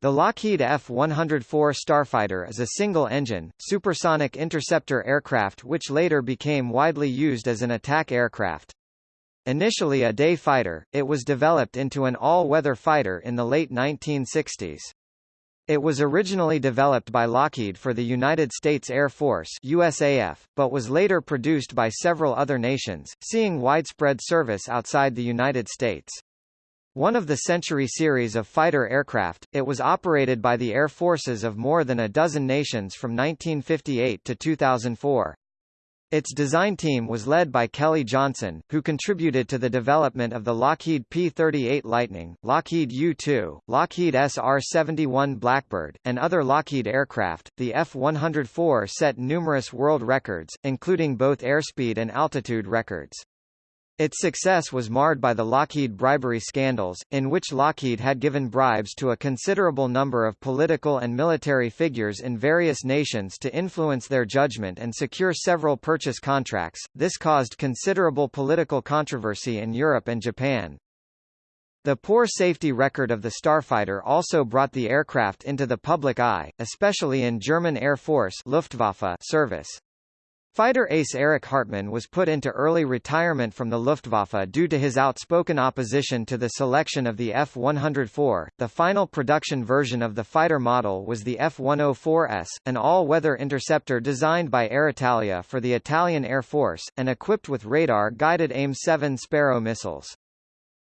The Lockheed F-104 Starfighter is a single-engine, supersonic interceptor aircraft which later became widely used as an attack aircraft. Initially a day fighter, it was developed into an all-weather fighter in the late 1960s. It was originally developed by Lockheed for the United States Air Force USAF, but was later produced by several other nations, seeing widespread service outside the United States. One of the Century series of fighter aircraft, it was operated by the air forces of more than a dozen nations from 1958 to 2004. Its design team was led by Kelly Johnson, who contributed to the development of the Lockheed P-38 Lightning, Lockheed U-2, Lockheed SR-71 Blackbird, and other Lockheed aircraft. The F-104 set numerous world records, including both airspeed and altitude records. Its success was marred by the Lockheed bribery scandals, in which Lockheed had given bribes to a considerable number of political and military figures in various nations to influence their judgment and secure several purchase contracts. This caused considerable political controversy in Europe and Japan. The poor safety record of the Starfighter also brought the aircraft into the public eye, especially in German Air Force Luftwaffe service. Fighter ace Erich Hartmann was put into early retirement from the Luftwaffe due to his outspoken opposition to the selection of the F-104. The final production version of the fighter model was the F-104S, an all-weather interceptor designed by Aeritalia for the Italian Air Force, and equipped with radar-guided AIM-7 Sparrow missiles.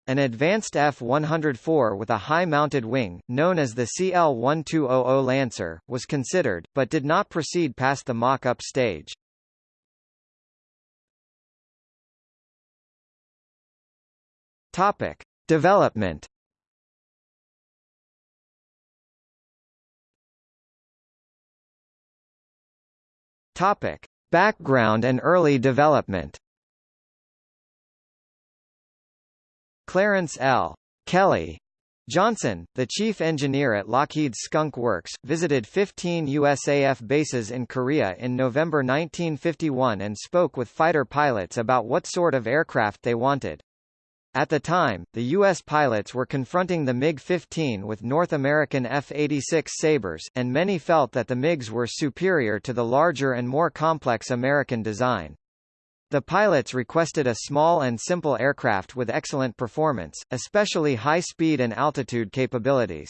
An advanced F-104 with a high-mounted wing, known as the CL-1200 Lancer, was considered, but did not proceed past the mock-up stage. Topic: Development. Topic: Background and early development. Clarence L. Kelly Johnson, the chief engineer at Lockheed Skunk Works, visited 15 USAF bases in Korea in November 1951 and spoke with fighter pilots about what sort of aircraft they wanted. At the time, the U.S. pilots were confronting the MiG-15 with North American F-86 Sabres, and many felt that the MiGs were superior to the larger and more complex American design. The pilots requested a small and simple aircraft with excellent performance, especially high speed and altitude capabilities.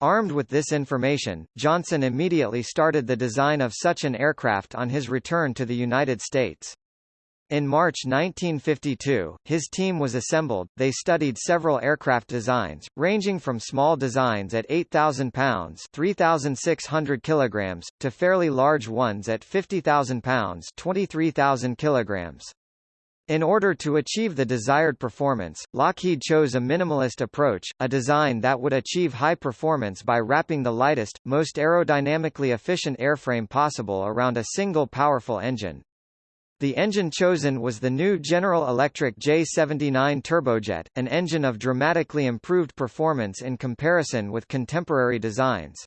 Armed with this information, Johnson immediately started the design of such an aircraft on his return to the United States. In March 1952, his team was assembled. They studied several aircraft designs, ranging from small designs at 8,000 pounds (3,600 kilograms) to fairly large ones at 50,000 pounds (23,000 kilograms). In order to achieve the desired performance, Lockheed chose a minimalist approach, a design that would achieve high performance by wrapping the lightest, most aerodynamically efficient airframe possible around a single powerful engine. The engine chosen was the new General Electric J79 turbojet, an engine of dramatically improved performance in comparison with contemporary designs.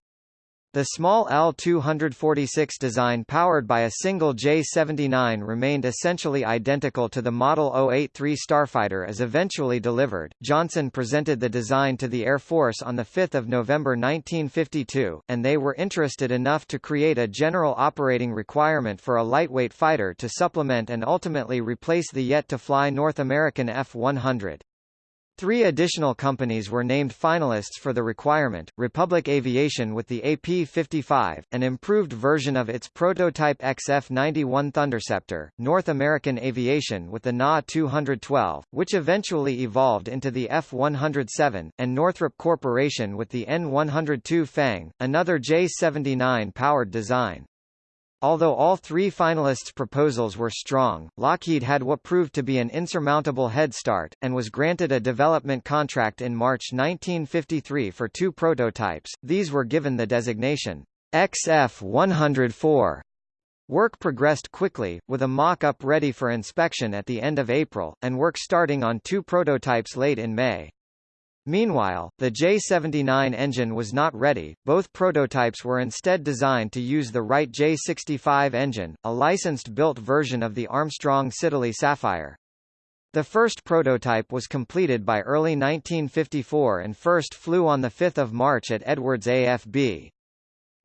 The small L-246 design powered by a single J-79 remained essentially identical to the Model 083 Starfighter as eventually delivered. Johnson presented the design to the Air Force on 5 November 1952, and they were interested enough to create a general operating requirement for a lightweight fighter to supplement and ultimately replace the yet-to-fly North American F-100. Three additional companies were named finalists for the requirement, Republic Aviation with the AP-55, an improved version of its prototype XF-91 Thunderceptor, North American Aviation with the NA-212, which eventually evolved into the F-107, and Northrop Corporation with the N-102 Fang, another J-79 powered design. Although all three finalists' proposals were strong, Lockheed had what proved to be an insurmountable head start, and was granted a development contract in March 1953 for two prototypes, these were given the designation XF-104. Work progressed quickly, with a mock-up ready for inspection at the end of April, and work starting on two prototypes late in May. Meanwhile, the J79 engine was not ready, both prototypes were instead designed to use the Wright J65 engine, a licensed built version of the Armstrong Siddeley Sapphire. The first prototype was completed by early 1954 and first flew on 5 March at Edwards AFB.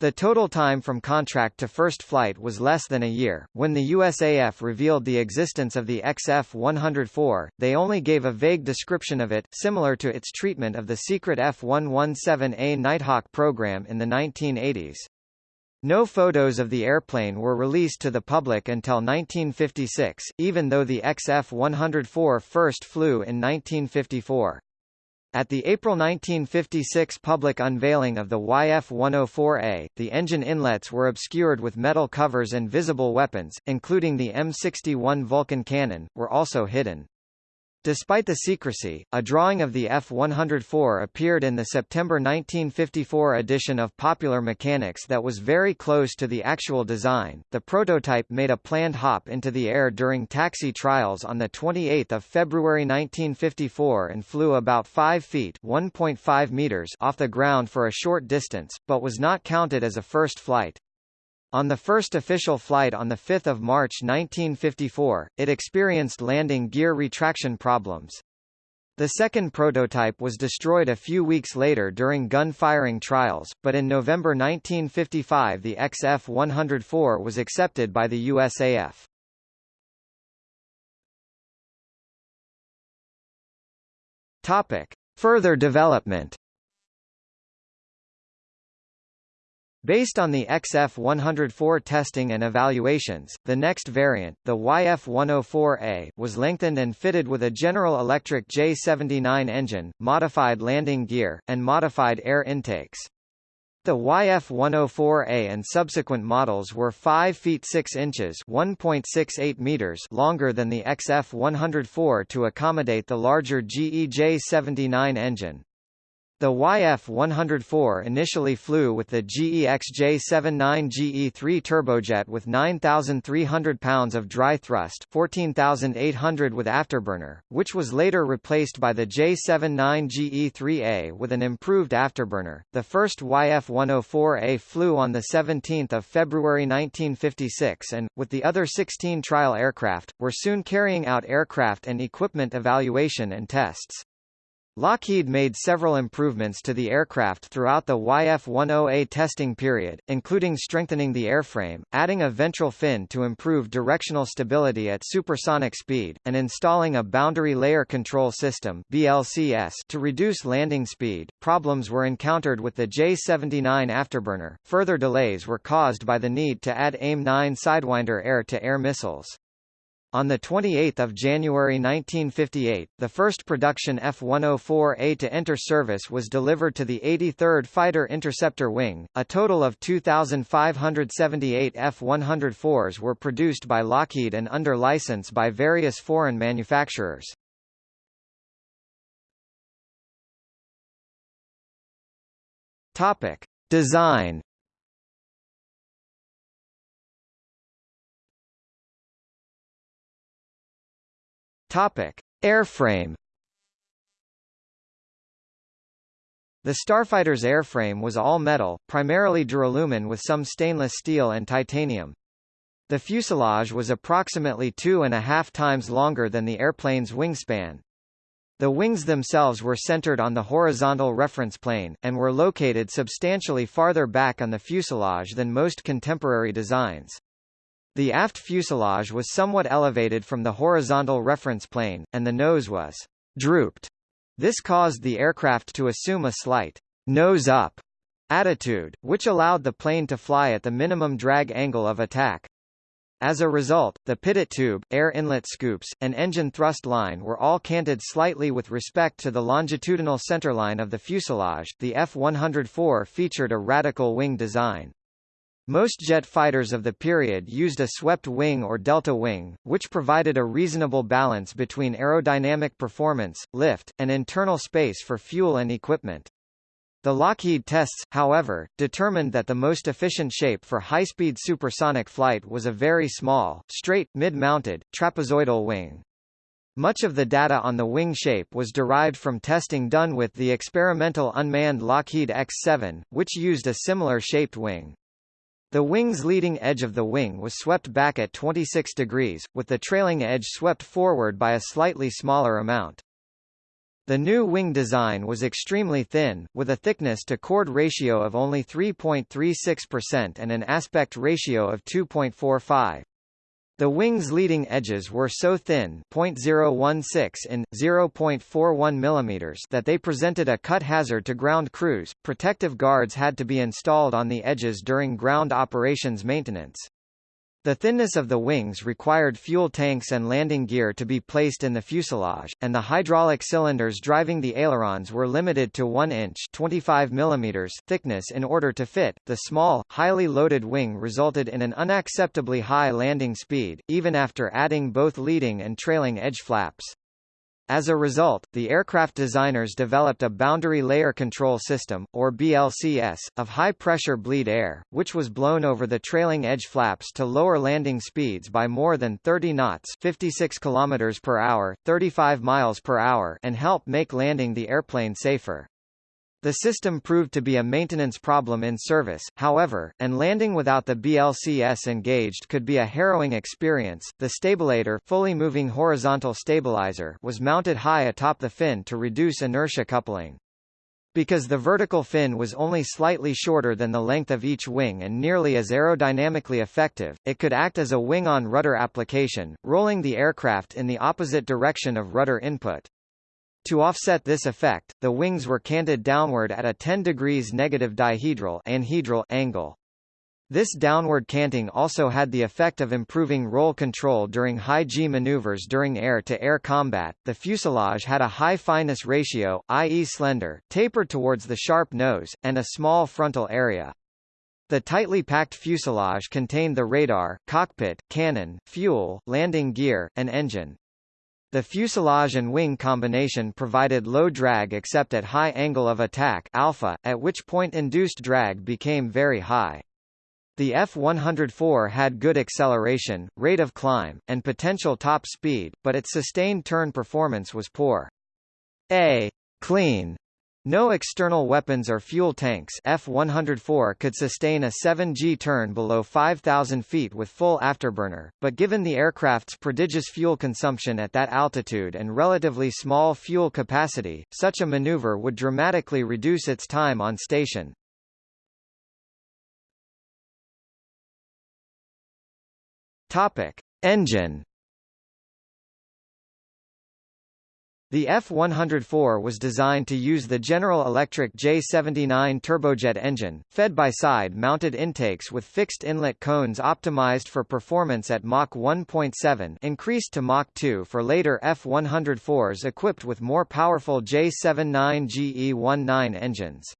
The total time from contract to first flight was less than a year. When the USAF revealed the existence of the XF-104, they only gave a vague description of it, similar to its treatment of the secret F-117A Nighthawk program in the 1980s. No photos of the airplane were released to the public until 1956, even though the XF-104 first flew in 1954. At the April 1956 public unveiling of the YF-104A, the engine inlets were obscured with metal covers and visible weapons, including the M61 Vulcan cannon, were also hidden. Despite the secrecy, a drawing of the F-104 appeared in the September 1954 edition of Popular Mechanics that was very close to the actual design. The prototype made a planned hop into the air during taxi trials on the 28th of February 1954 and flew about 5 feet (1.5 meters) off the ground for a short distance, but was not counted as a first flight. On the first official flight on 5 March 1954, it experienced landing gear retraction problems. The second prototype was destroyed a few weeks later during gun firing trials, but in November 1955 the XF-104 was accepted by the USAF. Topic. Further development Based on the XF-104 testing and evaluations, the next variant, the YF-104A, was lengthened and fitted with a General Electric J79 engine, modified landing gear, and modified air intakes. The YF-104A and subsequent models were 5 feet 6 inches (1.68 meters) longer than the XF-104 to accommodate the larger GE J79 engine. The YF-104 initially flew with the GE XJ79 GE3 turbojet with 9,300 pounds of dry thrust 14,800 with afterburner, which was later replaced by the J79 GE3A with an improved afterburner. The first YF-104A flew on 17 February 1956 and, with the other 16 trial aircraft, were soon carrying out aircraft and equipment evaluation and tests. Lockheed made several improvements to the aircraft throughout the YF-10A testing period, including strengthening the airframe, adding a ventral fin to improve directional stability at supersonic speed, and installing a boundary layer control system (BLCS) to reduce landing speed. Problems were encountered with the J-79 afterburner. Further delays were caused by the need to add AIM-9 Sidewinder air-to-air -air missiles. On 28 January 1958, the first production F-104A to enter service was delivered to the 83rd Fighter Interceptor Wing. A total of 2,578 F-104s were produced by Lockheed and under license by various foreign manufacturers. Topic. Design Topic: Airframe. The Starfighter's airframe was all metal, primarily duralumin with some stainless steel and titanium. The fuselage was approximately two and a half times longer than the airplane's wingspan. The wings themselves were centered on the horizontal reference plane, and were located substantially farther back on the fuselage than most contemporary designs. The aft fuselage was somewhat elevated from the horizontal reference plane, and the nose was drooped. This caused the aircraft to assume a slight nose up attitude, which allowed the plane to fly at the minimum drag angle of attack. As a result, the pitot tube, air inlet scoops, and engine thrust line were all canted slightly with respect to the longitudinal centerline of the fuselage. The F-104 featured a radical wing design. Most jet fighters of the period used a swept wing or delta wing, which provided a reasonable balance between aerodynamic performance, lift, and internal space for fuel and equipment. The Lockheed tests, however, determined that the most efficient shape for high-speed supersonic flight was a very small, straight, mid-mounted, trapezoidal wing. Much of the data on the wing shape was derived from testing done with the experimental unmanned Lockheed X-7, which used a similar shaped wing. The wing's leading edge of the wing was swept back at 26 degrees, with the trailing edge swept forward by a slightly smaller amount. The new wing design was extremely thin, with a thickness-to-chord ratio of only 3.36% and an aspect ratio of 2.45. The wing's leading edges were so thin .016 in, 0.41 mm that they presented a cut hazard to ground crews. Protective guards had to be installed on the edges during ground operations maintenance. The thinness of the wings required fuel tanks and landing gear to be placed in the fuselage, and the hydraulic cylinders driving the ailerons were limited to 1 inch 25 mm thickness in order to fit. The small, highly loaded wing resulted in an unacceptably high landing speed, even after adding both leading and trailing edge flaps. As a result, the aircraft designers developed a boundary layer control system, or BLCS, of high-pressure bleed air, which was blown over the trailing edge flaps to lower landing speeds by more than 30 knots 56 km per hour, 35 miles per hour and help make landing the airplane safer. The system proved to be a maintenance problem in service, however, and landing without the BLCS engaged could be a harrowing experience. The stabilator, fully moving horizontal stabilizer, was mounted high atop the fin to reduce inertia coupling. Because the vertical fin was only slightly shorter than the length of each wing and nearly as aerodynamically effective, it could act as a wing-on-rudder application, rolling the aircraft in the opposite direction of rudder input. To offset this effect, the wings were canted downward at a 10 degrees negative dihedral anhedral angle. This downward canting also had the effect of improving roll control during high G maneuvers during air-to-air -air combat. The fuselage had a high fineness ratio, i.e. slender, tapered towards the sharp nose, and a small frontal area. The tightly packed fuselage contained the radar, cockpit, cannon, fuel, landing gear, and engine. The fuselage and wing combination provided low drag except at high angle of attack alpha, at which point induced drag became very high. The F-104 had good acceleration, rate of climb, and potential top speed, but its sustained turn performance was poor. A clean no external weapons or fuel tanks F-104 could sustain a 7G turn below 5,000 feet with full afterburner, but given the aircraft's prodigious fuel consumption at that altitude and relatively small fuel capacity, such a maneuver would dramatically reduce its time on station. Topic. Engine The F-104 was designed to use the General Electric J79 turbojet engine, fed by side-mounted intakes with fixed inlet cones optimized for performance at Mach 1.7 increased to Mach 2 for later F-104s equipped with more powerful J79 GE19 engines.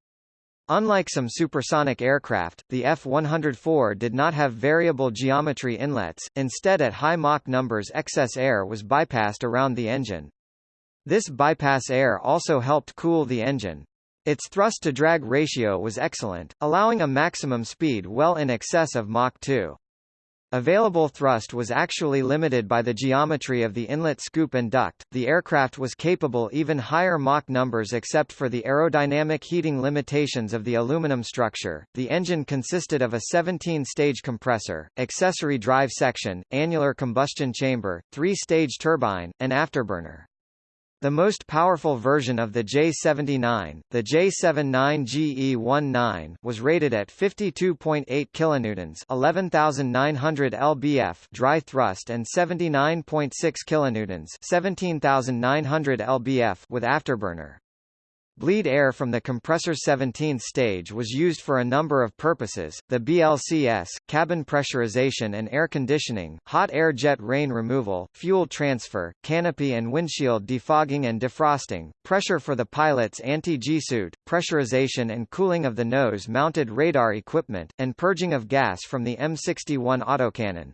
Unlike some supersonic aircraft, the F-104 did not have variable geometry inlets, instead at high Mach numbers excess air was bypassed around the engine. This bypass air also helped cool the engine. Its thrust-to-drag ratio was excellent, allowing a maximum speed well in excess of Mach 2. Available thrust was actually limited by the geometry of the inlet scoop and duct. The aircraft was capable even higher Mach numbers except for the aerodynamic heating limitations of the aluminum structure. The engine consisted of a 17-stage compressor, accessory drive section, annular combustion chamber, three-stage turbine, and afterburner. The most powerful version of the J79, the J79GE19, was rated at 52.8 kilonewtons, 11,900 lbf dry thrust and 79.6 kilonewtons, 17,900 lbf with afterburner. Bleed air from the compressor 17th stage was used for a number of purposes, the BLCS, cabin pressurization and air conditioning, hot air jet rain removal, fuel transfer, canopy and windshield defogging and defrosting, pressure for the pilot's anti-G suit, pressurization and cooling of the nose-mounted radar equipment, and purging of gas from the M61 autocannon.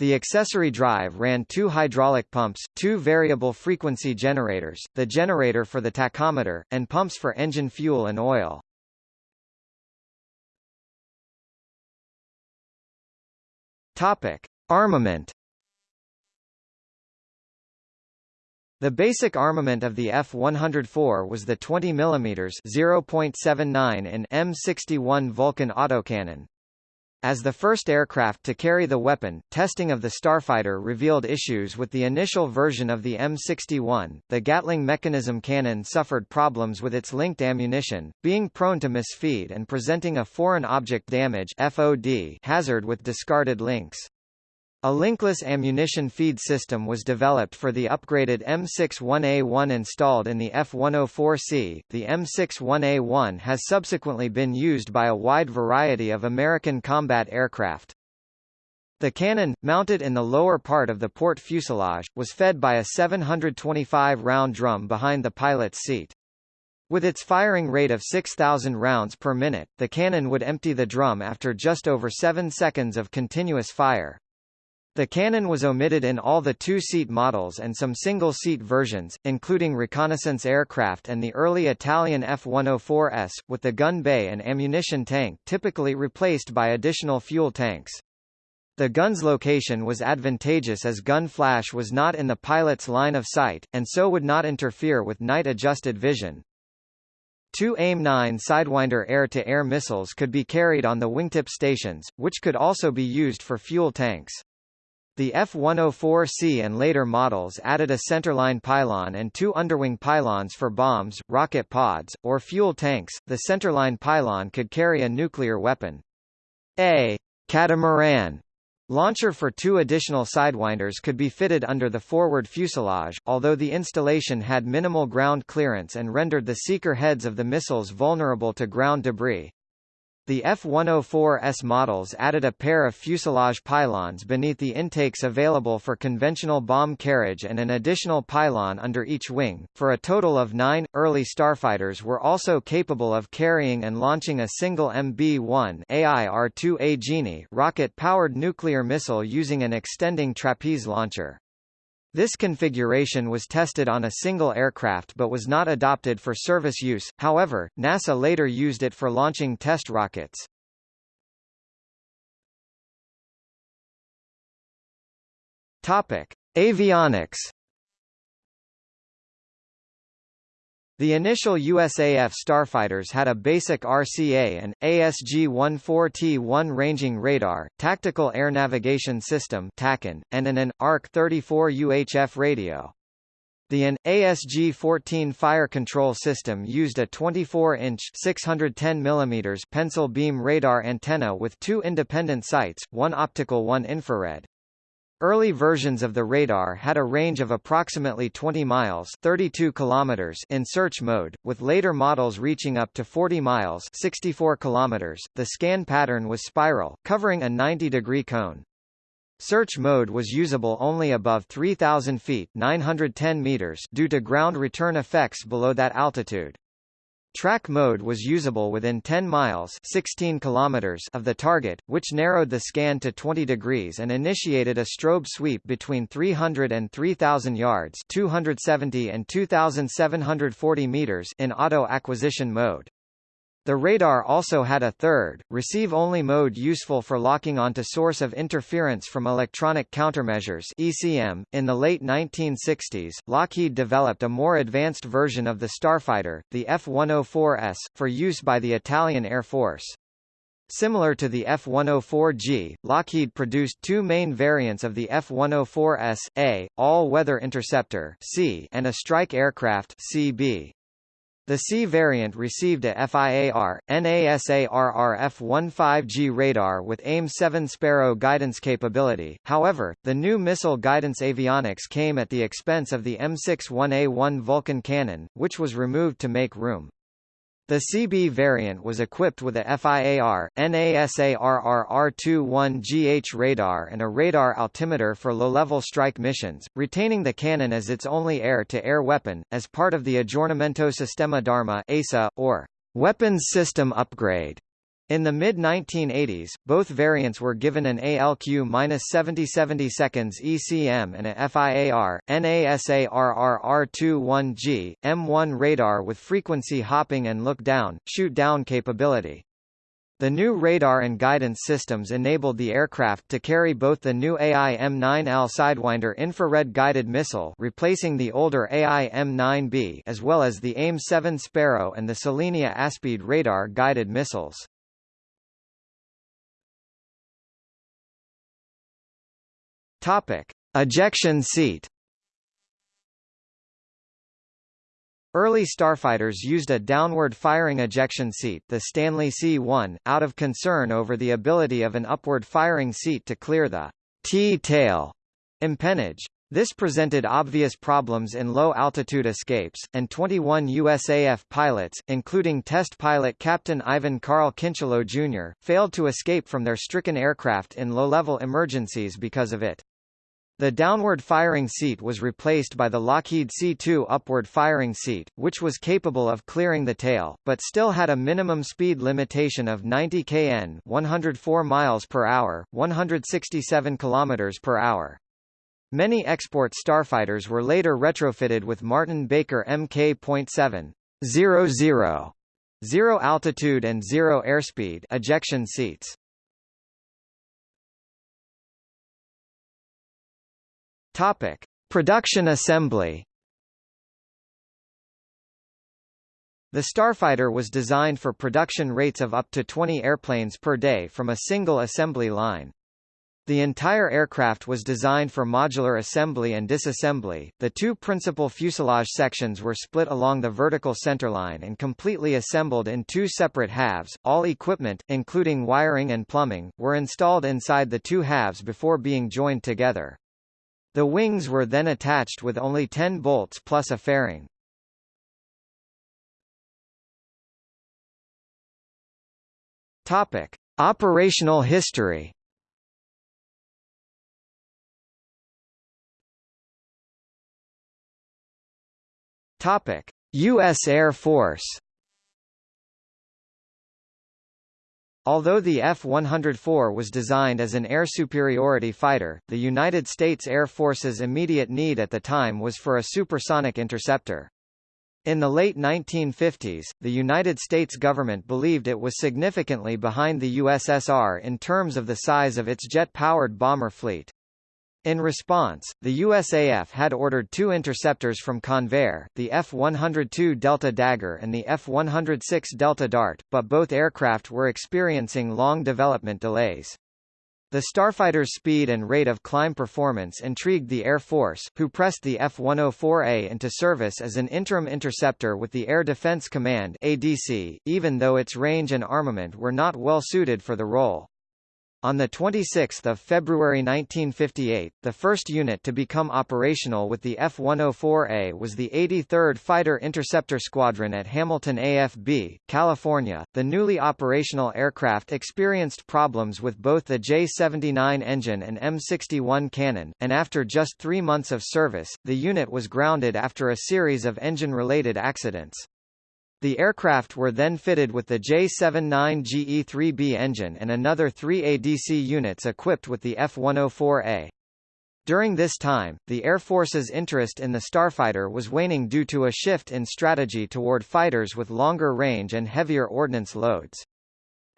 The accessory drive ran two hydraulic pumps, two variable frequency generators, the generator for the tachometer, and pumps for engine fuel and oil. Topic: Armament. The basic armament of the F-104 was the 20 mm (0.79 in M61 Vulcan autocannon, As the first aircraft to carry the weapon, testing of the Starfighter revealed issues with the initial version of the M61. The Gatling mechanism cannon suffered problems with its linked ammunition, being prone to misfeed and presenting a foreign object damage (FOD) hazard with discarded links. A linkless ammunition feed system was developed for the upgraded M61A1 installed in the F-104C. The M61A1 has subsequently been used by a wide variety of American combat aircraft. The cannon, mounted in the lower part of the port fuselage, was fed by a 725-round drum behind the pilot's seat. With its firing rate of 6,000 rounds per minute, the cannon would empty the drum after just over 7 seconds of continuous fire. The cannon was omitted in all the two-seat models and some single-seat versions, including reconnaissance aircraft and the early Italian F-104S, with the gun bay and ammunition tank typically replaced by additional fuel tanks. The gun's location was advantageous as gun flash was not in the pilot's line of sight, and so would not interfere with night-adjusted vision. Two AIM-9 Sidewinder air-to-air -air missiles could be carried on the wingtip stations, which could also be used for fuel tanks. The F-104C and later models added a centerline pylon and two underwing pylons for bombs, rocket pods, or fuel tanks. The centerline pylon could carry a nuclear weapon. A catamaran launcher for two additional sidewinders could be fitted under the forward fuselage, although the installation had minimal ground clearance and rendered the seeker heads of the missiles vulnerable to ground debris. The F-104S models added a pair of fuselage pylons beneath the intakes available for conventional bomb carriage and an additional pylon under each wing, for a total of nine. Early starfighters were also capable of carrying and launching a single MB-1 AIR-2A Genie rocket-powered nuclear missile using an extending trapeze launcher. This configuration was tested on a single aircraft but was not adopted for service use, however, NASA later used it for launching test rockets. Topic. Avionics The initial USAF starfighters had a basic RCA and ASG-14T-1 ranging radar, tactical air navigation system and an AN ARC-34 UHF radio. The AN ASG-14 fire control system used a 24-inch (610 mm) pencil beam radar antenna with two independent sights, one optical one infrared. Early versions of the radar had a range of approximately 20 miles 32 kilometers in search mode, with later models reaching up to 40 miles 64 kilometers. The scan pattern was spiral, covering a 90-degree cone. Search mode was usable only above 3,000 feet 910 meters due to ground return effects below that altitude. Track mode was usable within 10 miles 16 kilometers of the target, which narrowed the scan to 20 degrees and initiated a strobe sweep between 300 and 3000 yards 270 and 2740 meters in auto acquisition mode. The radar also had a third, receive-only mode useful for locking onto source of interference from electronic countermeasures ECM. .In the late 1960s, Lockheed developed a more advanced version of the Starfighter, the F-104S, for use by the Italian Air Force. Similar to the F-104G, Lockheed produced two main variants of the F-104S, A, all-weather interceptor C, and a strike aircraft CB. The C variant received a FIAR, NASARRF-15G radar with AIM-7 Sparrow guidance capability, however, the new missile guidance avionics came at the expense of the M61A1 Vulcan cannon, which was removed to make room. The CB variant was equipped with a FIAR, NASARRR-21GH radar and a radar altimeter for low-level strike missions, retaining the cannon as its only air-to-air -air weapon, as part of the Aggiornamento Sistema d'Arma ASA, or Weapons System Upgrade. In the mid-1980s, both variants were given an ALQ-7070 seconds ECM and a FIAR, NASARRR21G, M1 radar with frequency hopping and look-down, shoot-down capability. The new radar and guidance systems enabled the aircraft to carry both the new AIM-9L Sidewinder infrared-guided missile replacing the older AIM-9B as well as the AIM-7 Sparrow and the Selenia Aspide radar-guided missiles. Topic: Ejection seat. Early starfighters used a downward-firing ejection seat the Stanley C-1, out of concern over the ability of an upward-firing seat to clear the T-tail empennage. This presented obvious problems in low-altitude escapes, and 21 USAF pilots, including test pilot Captain Ivan Carl Kincheloe Jr., failed to escape from their stricken aircraft in low-level emergencies because of it. The downward firing seat was replaced by the Lockheed C-2 upward firing seat, which was capable of clearing the tail, but still had a minimum speed limitation of 90 kn 104 miles per hour, 167 kilometers per hour. Many export starfighters were later retrofitted with Martin Baker Mk.7 00 zero altitude and zero airspeed ejection seats. Topic: Production assembly. The Starfighter was designed for production rates of up to 20 airplanes per day from a single assembly line. The entire aircraft was designed for modular assembly and disassembly. The two principal fuselage sections were split along the vertical centerline and completely assembled in two separate halves. All equipment, including wiring and plumbing, were installed inside the two halves before being joined together. The wings were then attached with only 10 bolts plus a fairing. Topic: Operational history. Topic: U.S. Air Force. Although the F-104 was designed as an air superiority fighter, the United States Air Force's immediate need at the time was for a supersonic interceptor. In the late 1950s, the United States government believed it was significantly behind the USSR in terms of the size of its jet-powered bomber fleet. In response, the USAF had ordered two interceptors from Convair, the F-102 Delta Dagger and the F-106 Delta Dart, but both aircraft were experiencing long development delays. The Starfighter's speed and rate of climb performance intrigued the Air Force, who pressed the F-104A into service as an interim interceptor with the Air Defense Command ADC, even though its range and armament were not well suited for the role. On 26 February 1958, the first unit to become operational with the F-104A was the 83rd Fighter Interceptor Squadron at Hamilton AFB, California. The newly operational aircraft experienced problems with both the J-79 engine and M61 cannon, and after just three months of service, the unit was grounded after a series of engine-related accidents. The aircraft were then fitted with the J-79 GE-3B engine and another three ADC units equipped with the F-104A. During this time, the Air Force's interest in the Starfighter was waning due to a shift in strategy toward fighters with longer range and heavier ordnance loads.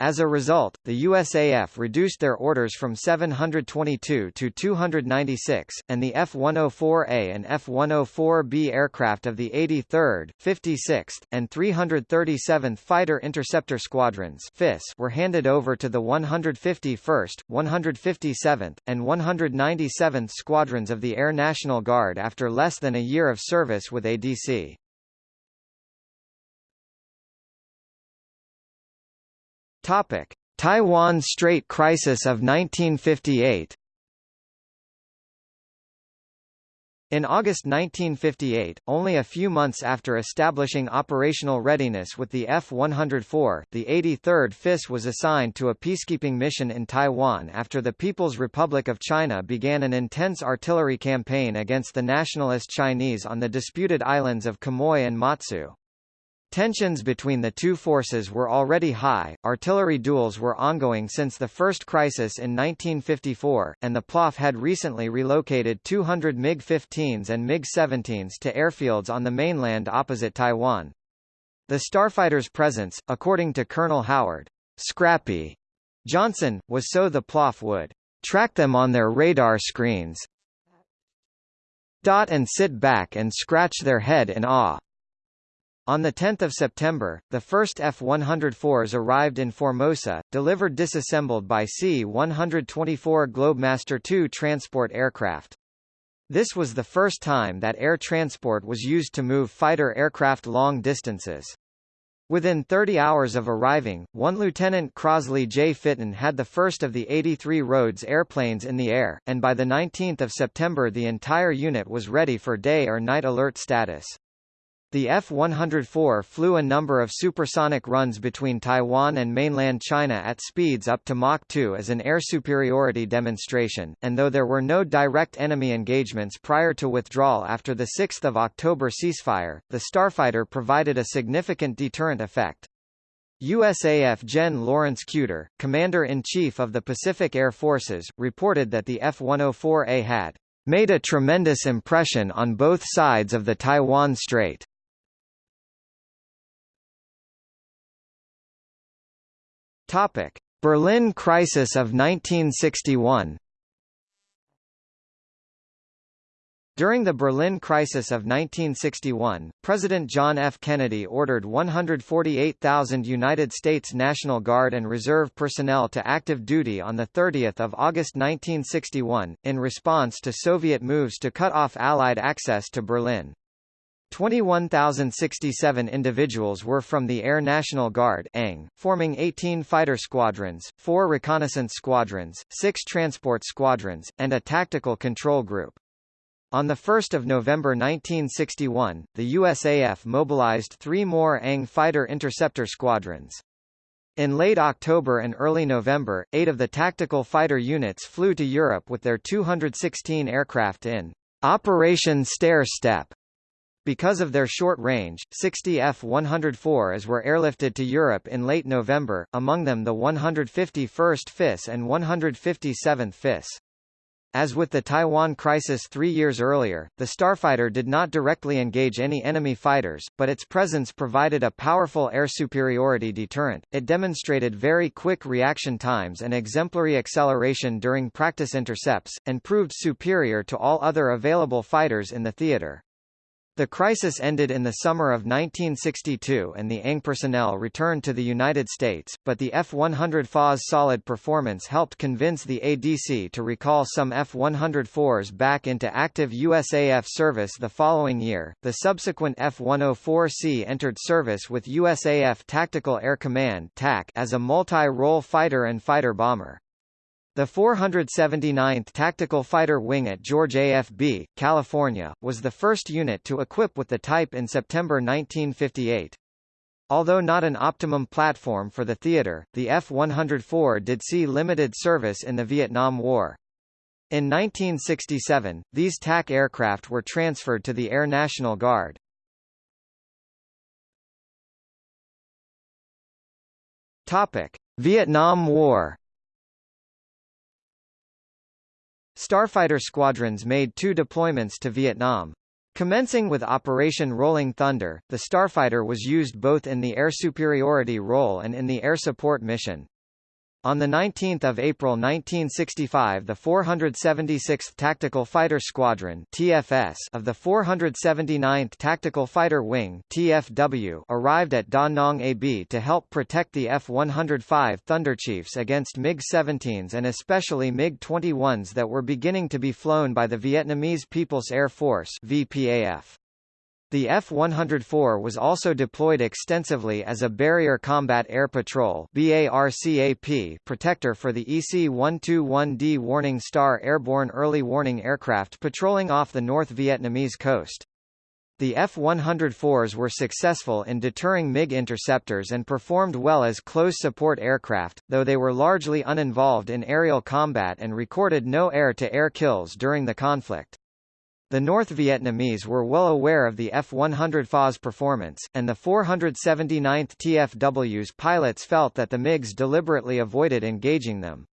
As a result, the USAF reduced their orders from 722 to 296, and the F-104A and F-104B aircraft of the 83rd, 56th, and 337th Fighter Interceptor Squadrons were handed over to the 151st, 157th, and 197th Squadrons of the Air National Guard after less than a year of service with ADC. Topic: Taiwan Strait Crisis of 1958. In August 1958, only a few months after establishing operational readiness with the F-104, the 83rd FIS was assigned to a peacekeeping mission in Taiwan after the People's Republic of China began an intense artillery campaign against the nationalist Chinese on the disputed islands of Quemoy and Matsu. Tensions between the two forces were already high, artillery duels were ongoing since the first crisis in 1954, and the PLOF had recently relocated 200 MiG-15s and MiG-17s to airfields on the mainland opposite Taiwan. The starfighter's presence, according to Colonel Howard, Scrappy Johnson, was so the PLOF would track them on their radar screens dot and sit back and scratch their head in awe. On 10 September, the first F-104s arrived in Formosa, delivered disassembled by C-124 Globemaster II transport aircraft. This was the first time that air transport was used to move fighter aircraft long distances. Within 30 hours of arriving, one Lieutenant Crosley J. Fitton had the first of the 83 Rhodes airplanes in the air, and by 19 September the entire unit was ready for day or night alert status. The F-104 flew a number of supersonic runs between Taiwan and mainland China at speeds up to Mach 2 as an air superiority demonstration, and though there were no direct enemy engagements prior to withdrawal after the 6 October ceasefire, the Starfighter provided a significant deterrent effect. USAF Gen. Lawrence Kuter, Commander-in-Chief of the Pacific Air Forces, reported that the F-104A had made a tremendous impression on both sides of the Taiwan Strait. Topic: Berlin Crisis of 1961. During the Berlin Crisis of 1961, President John F. Kennedy ordered 148,000 United States National Guard and Reserve personnel to active duty on 30 August 1961, in response to Soviet moves to cut off Allied access to Berlin. 21,067 individuals were from the Air National Guard ANG, forming 18 fighter squadrons, 4 reconnaissance squadrons, 6 transport squadrons, and a tactical control group. On 1 November 1961, the USAF mobilized three more ANG fighter interceptor squadrons. In late October and early November, eight of the tactical fighter units flew to Europe with their 216 aircraft in Operation Stair Step because of their short range, 60 F-104s were airlifted to Europe in late November, among them the 151st FIS and 157th FIS. As with the Taiwan crisis three years earlier, the Starfighter did not directly engage any enemy fighters, but its presence provided a powerful air superiority deterrent. It demonstrated very quick reaction times and exemplary acceleration during practice intercepts, and proved superior to all other available fighters in the theater. The crisis ended in the summer of 1962 and the ANG personnel returned to the United States, but the F-104A's solid performance helped convince the ADC to recall some F-104s back into active USAF service the following year. The subsequent F-104C entered service with USAF Tactical Air Command (TAC) as a multi-role fighter and fighter bomber. The 479th Tactical Fighter Wing at George AFB, California, was the first unit to equip with the type in September 1958. Although not an optimum platform for the theater, the F-104 did see limited service in the Vietnam War. In 1967, these TAC aircraft were transferred to the Air National Guard. Topic: Vietnam War Starfighter squadrons made two deployments to Vietnam. Commencing with Operation Rolling Thunder, the Starfighter was used both in the air superiority role and in the air support mission. On 19 April 1965 the 476th Tactical Fighter Squadron TFS of the 479th Tactical Fighter Wing TFW arrived at Da Nang AB to help protect the F-105 Thunderchiefs against MiG-17s and especially MiG-21s that were beginning to be flown by the Vietnamese People's Air Force VPAF. The F-104 was also deployed extensively as a Barrier Combat Air Patrol protector for the EC-121D Warning Star airborne early warning aircraft patrolling off the North Vietnamese coast. The F-104s were successful in deterring MiG interceptors and performed well as close support aircraft, though they were largely uninvolved in aerial combat and recorded no air-to-air -air kills during the conflict. The North Vietnamese were well aware of the F-104A's performance, and the 479th TFW's pilots felt that the MiGs deliberately avoided engaging them.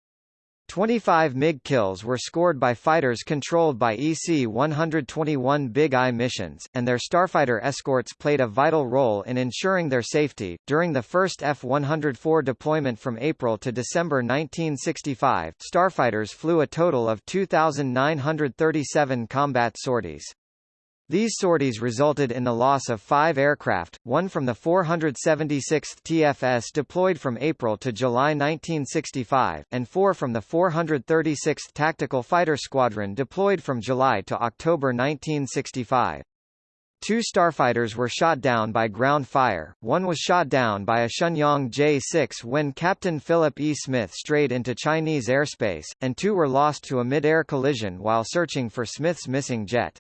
25 MiG kills were scored by fighters controlled by EC-121 Big Eye missions, and their starfighter escorts played a vital role in ensuring their safety. During the first F-104 deployment from April to December 1965, starfighters flew a total of 2,937 combat sorties. These sorties resulted in the loss of five aircraft, one from the 476th TFS deployed from April to July 1965, and four from the 436th Tactical Fighter Squadron deployed from July to October 1965. Two starfighters were shot down by ground fire, one was shot down by a Shenyang J-6 when Captain Philip E. Smith strayed into Chinese airspace, and two were lost to a mid-air collision while searching for Smith's missing jet.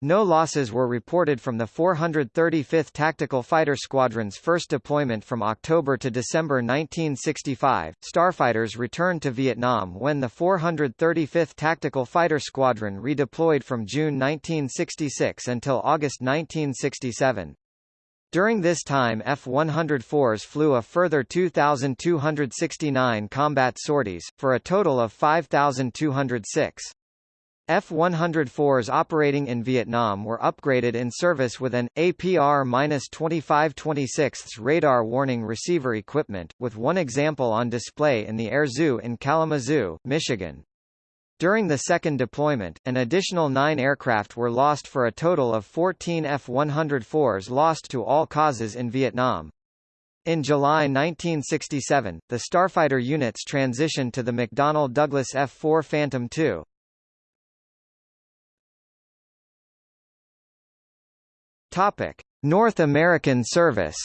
No losses were reported from the 435th Tactical Fighter Squadron's first deployment from October to December 1965. Starfighters returned to Vietnam when the 435th Tactical Fighter Squadron redeployed from June 1966 until August 1967. During this time F-104s flew a further 2,269 combat sorties, for a total of 5,206. F-104s operating in Vietnam were upgraded in service with an, APR-2526 radar warning receiver equipment, with one example on display in the Air Zoo in Kalamazoo, Michigan. During the second deployment, an additional nine aircraft were lost for a total of 14 F-104s lost to all causes in Vietnam. In July 1967, the Starfighter units transitioned to the McDonnell Douglas F-4 Phantom II. Topic: North American service.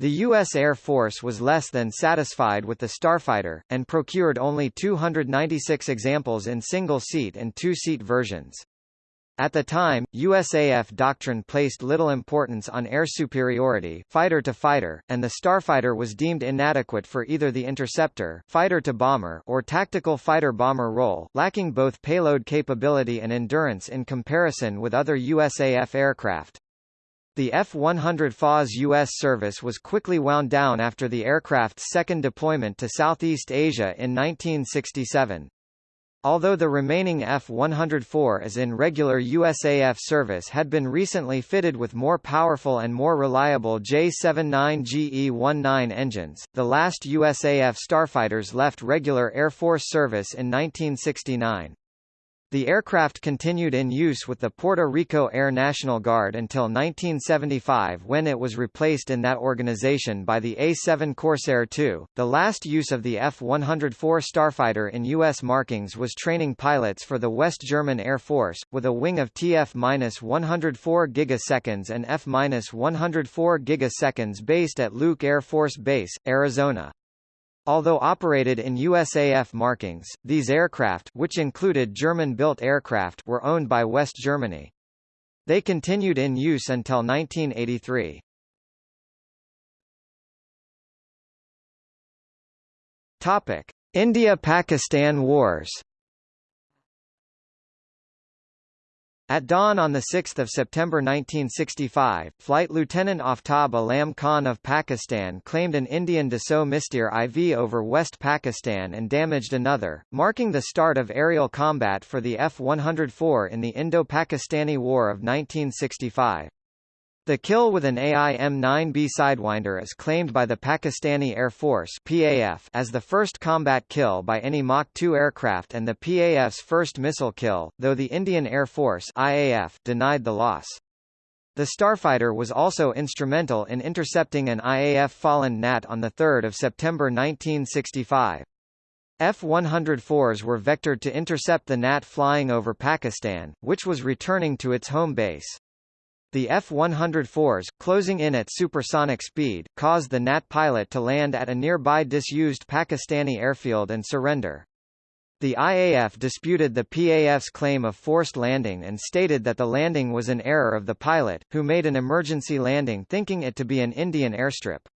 The U.S. Air Force was less than satisfied with the Starfighter, and procured only 296 examples in single-seat and two-seat versions. At the time, USAF doctrine placed little importance on air superiority fighter to fighter, and the starfighter was deemed inadequate for either the interceptor fighter to bomber or tactical fighter-bomber role, lacking both payload capability and endurance in comparison with other USAF aircraft. The F-104A's U.S. service was quickly wound down after the aircraft's second deployment to Southeast Asia in 1967. Although the remaining F-104 is in regular USAF service had been recently fitted with more powerful and more reliable J-79GE-19 engines, the last USAF starfighters left regular Air Force service in 1969. The aircraft continued in use with the Puerto Rico Air National Guard until 1975 when it was replaced in that organization by the A-7 Corsair II. The last use of the F-104 Starfighter in U.S. markings was training pilots for the West German Air Force, with a wing of TF-104 gigaseconds and F-104 gigaseconds based at Luke Air Force Base, Arizona. Although operated in USAF markings, these aircraft which included German-built aircraft were owned by West Germany. They continued in use until 1983. Topic: India-Pakistan Wars At dawn on 6 September 1965, Flight Lieutenant Aftab Alam Khan of Pakistan claimed an Indian Dassault Mystère IV over West Pakistan and damaged another, marking the start of aerial combat for the F-104 in the Indo-Pakistani War of 1965. The kill with an AIM-9B Sidewinder is claimed by the Pakistani Air Force PAF as the first combat kill by any Mach 2 aircraft and the PAF's first missile kill, though the Indian Air Force IAF denied the loss. The Starfighter was also instrumental in intercepting an IAF Folland Gnat on 3 September 1965. F-104s were vectored to intercept the Gnat flying over Pakistan, which was returning to its home base. The F-104s, closing in at supersonic speed, caused the Gnat pilot to land at a nearby disused Pakistani airfield and surrender. The IAF disputed the PAF's claim of forced landing and stated that the landing was an error of the pilot, who made an emergency landing thinking it to be an Indian airstrip.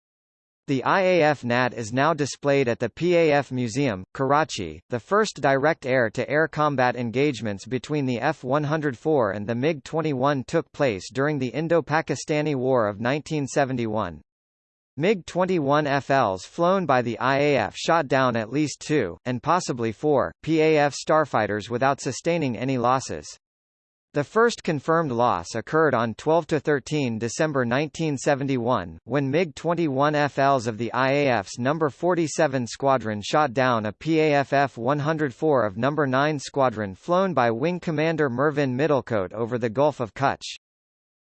The IAF Gnat is now displayed at the PAF Museum, Karachi. The first direct air-to-air -air combat engagements between the F-104 and the MiG-21 took place during the Indo-Pakistani War of 1971. MiG-21 FLs flown by the IAF shot down at least two, and possibly four, PAF starfighters without sustaining any losses. The first confirmed loss occurred on 12–13 December 1971, when MiG-21 FLs of the IAF's No. 47 Squadron shot down a PAF F-104 of No. 9 Squadron flown by Wing Commander Mervyn Middlecote over the Gulf of Kutch.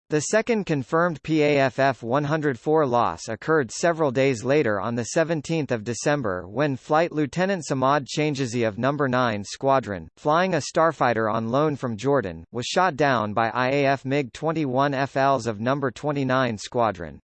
The second confirmed PAF F-104 loss occurred several days later on 17 December when Flight Lieutenant Samad Changizi of No. 9 Squadron, flying a starfighter on loan from Jordan, was shot down by IAF MiG-21 FLs of No. 29 Squadron.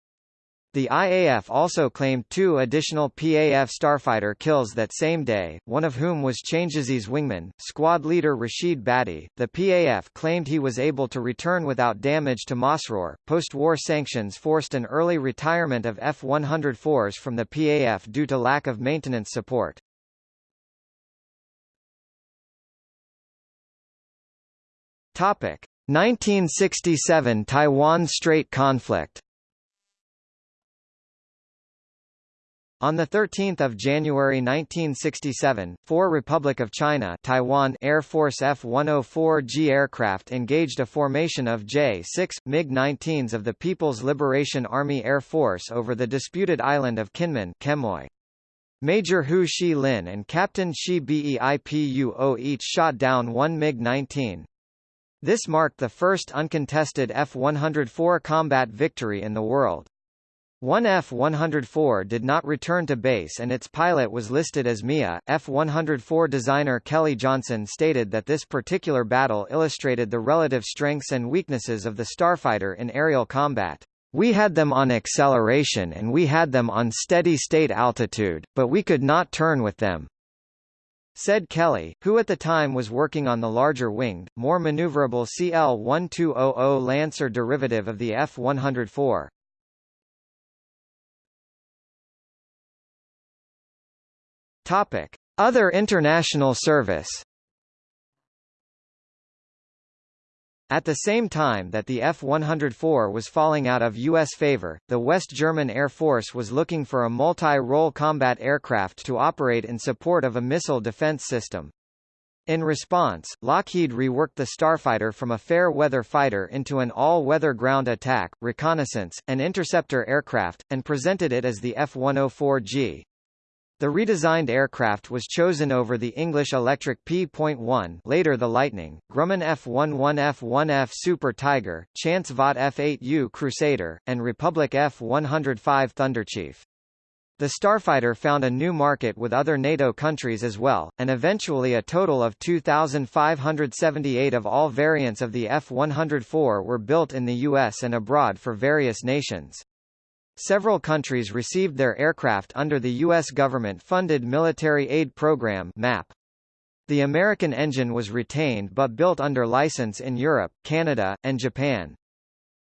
The IAF also claimed two additional PAF starfighter kills that same day, one of whom was Changizi's wingman, squad leader Rashid Bhatti. The PAF claimed he was able to return without damage to Masroor. Post-war sanctions forced an early retirement of F-104s from the PAF due to lack of maintenance support. Topic: 1967 Taiwan Strait conflict. On 13 January 1967, four Republic of China Taiwan Air Force F-104G aircraft engaged a formation of J-6, MiG-19s of the People's Liberation Army Air Force over the disputed island of Kinmen Quemoy. Major Hu Shi Lin and Captain Shi Beipuo each shot down one MiG-19. This marked the first uncontested F-104 combat victory in the world. One F-104 did not return to base and its pilot was listed as Mia. F-104 designer Kelly Johnson stated that this particular battle illustrated the relative strengths and weaknesses of the starfighter in aerial combat. We had them on acceleration and we had them on steady-state altitude, but we could not turn with them. Said Kelly, who at the time was working on the larger winged, more maneuverable CL-1200 Lancer derivative of the F-104. Topic: Other international service. At the same time that the F-104 was falling out of U.S. favor, the West German Air Force was looking for a multi-role combat aircraft to operate in support of a missile defense system. In response, Lockheed reworked the Starfighter from a fair-weather fighter into an all-weather ground attack, reconnaissance, and interceptor aircraft, and presented it as the F-104G. The redesigned aircraft was chosen over the English Electric P.1 later the Lightning, Grumman F-11 F-1F Super Tiger, Chance Vought F-8U Crusader, and Republic F-105 Thunderchief. The Starfighter found a new market with other NATO countries as well, and eventually a total of 2,578 of all variants of the F-104 were built in the U.S. and abroad for various nations. Several countries received their aircraft under the U.S. government-funded Military Aid Program MAP. The American engine was retained but built under license in Europe, Canada, and Japan.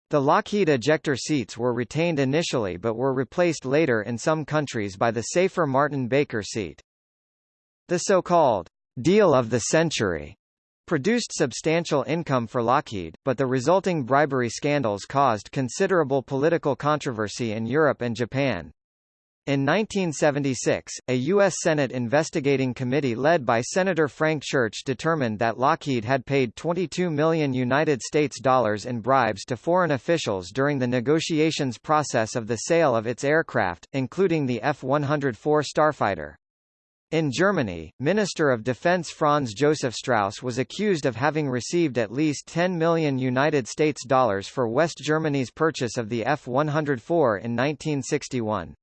The Lockheed ejector seats were retained initially but were replaced later in some countries by the safer Martin Baker seat. The so-called deal of the century produced substantial income for Lockheed, but the resulting bribery scandals caused considerable political controversy in Europe and Japan. In 1976, a U.S. Senate investigating committee led by Senator Frank Church determined that Lockheed had paid 22 million United States dollars in bribes to foreign officials during the negotiations process of the sale of its aircraft, including the F-104 Starfighter. In Germany, Minister of Defense Franz Josef Strauss was accused of having received at least 10 million United States dollars for West Germany's purchase of the F-104 in 1961.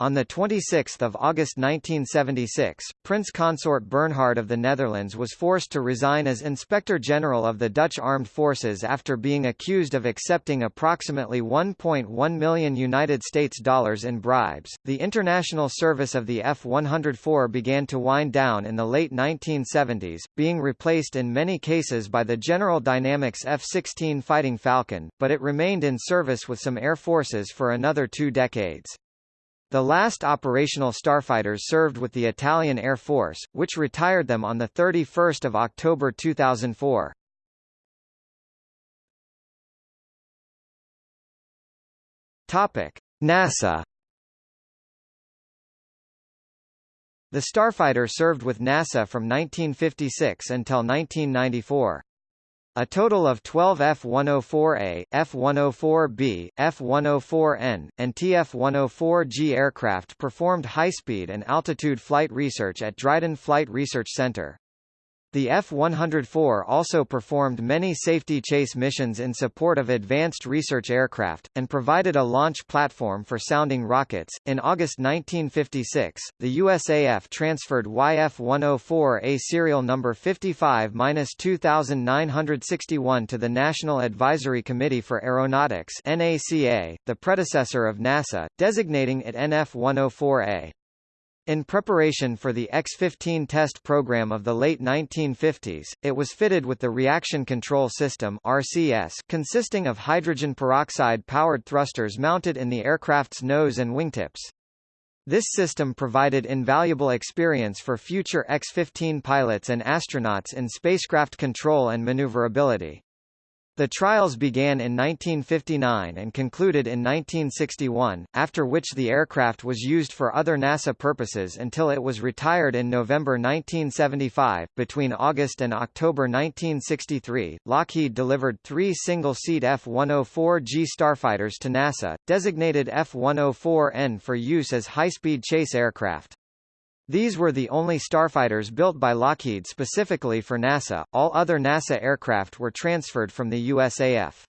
On 26 August 1976, Prince Consort Bernhard of the Netherlands was forced to resign as Inspector General of the Dutch Armed Forces after being accused of accepting approximately 1.1 million United States dollars in bribes. The international service of the F-104 began to wind down in the late 1970s, being replaced in many cases by the General Dynamics F-16 Fighting Falcon, but it remained in service with some air forces for another two decades. The last operational starfighters served with the Italian Air Force, which retired them on 31 October 2004. NASA The Starfighter served with NASA from 1956 until 1994. A total of 12 F-104A, F-104B, F-104N, and TF-104G aircraft performed high-speed and altitude flight research at Dryden Flight Research Center. The F-104 also performed many safety chase missions in support of advanced research aircraft, and provided a launch platform for sounding rockets. In August 1956, the USAF transferred YF-104A serial number 55-2961 to the National Advisory Committee for Aeronautics NACA, the predecessor of NASA, designating it NF-104A. In preparation for the X-15 test program of the late 1950s, it was fitted with the Reaction Control System RCS consisting of hydrogen peroxide-powered thrusters mounted in the aircraft's nose and wingtips. This system provided invaluable experience for future X-15 pilots and astronauts in spacecraft control and maneuverability. The trials began in 1959 and concluded in 1961, after which the aircraft was used for other NASA purposes until it was retired in November 1975. Between August and October 1963, Lockheed delivered three single-seat F-104G starfighters to NASA, designated F-104N for use as high-speed chase aircraft. These were the only starfighters built by Lockheed specifically for NASA, all other NASA aircraft were transferred from the USAF.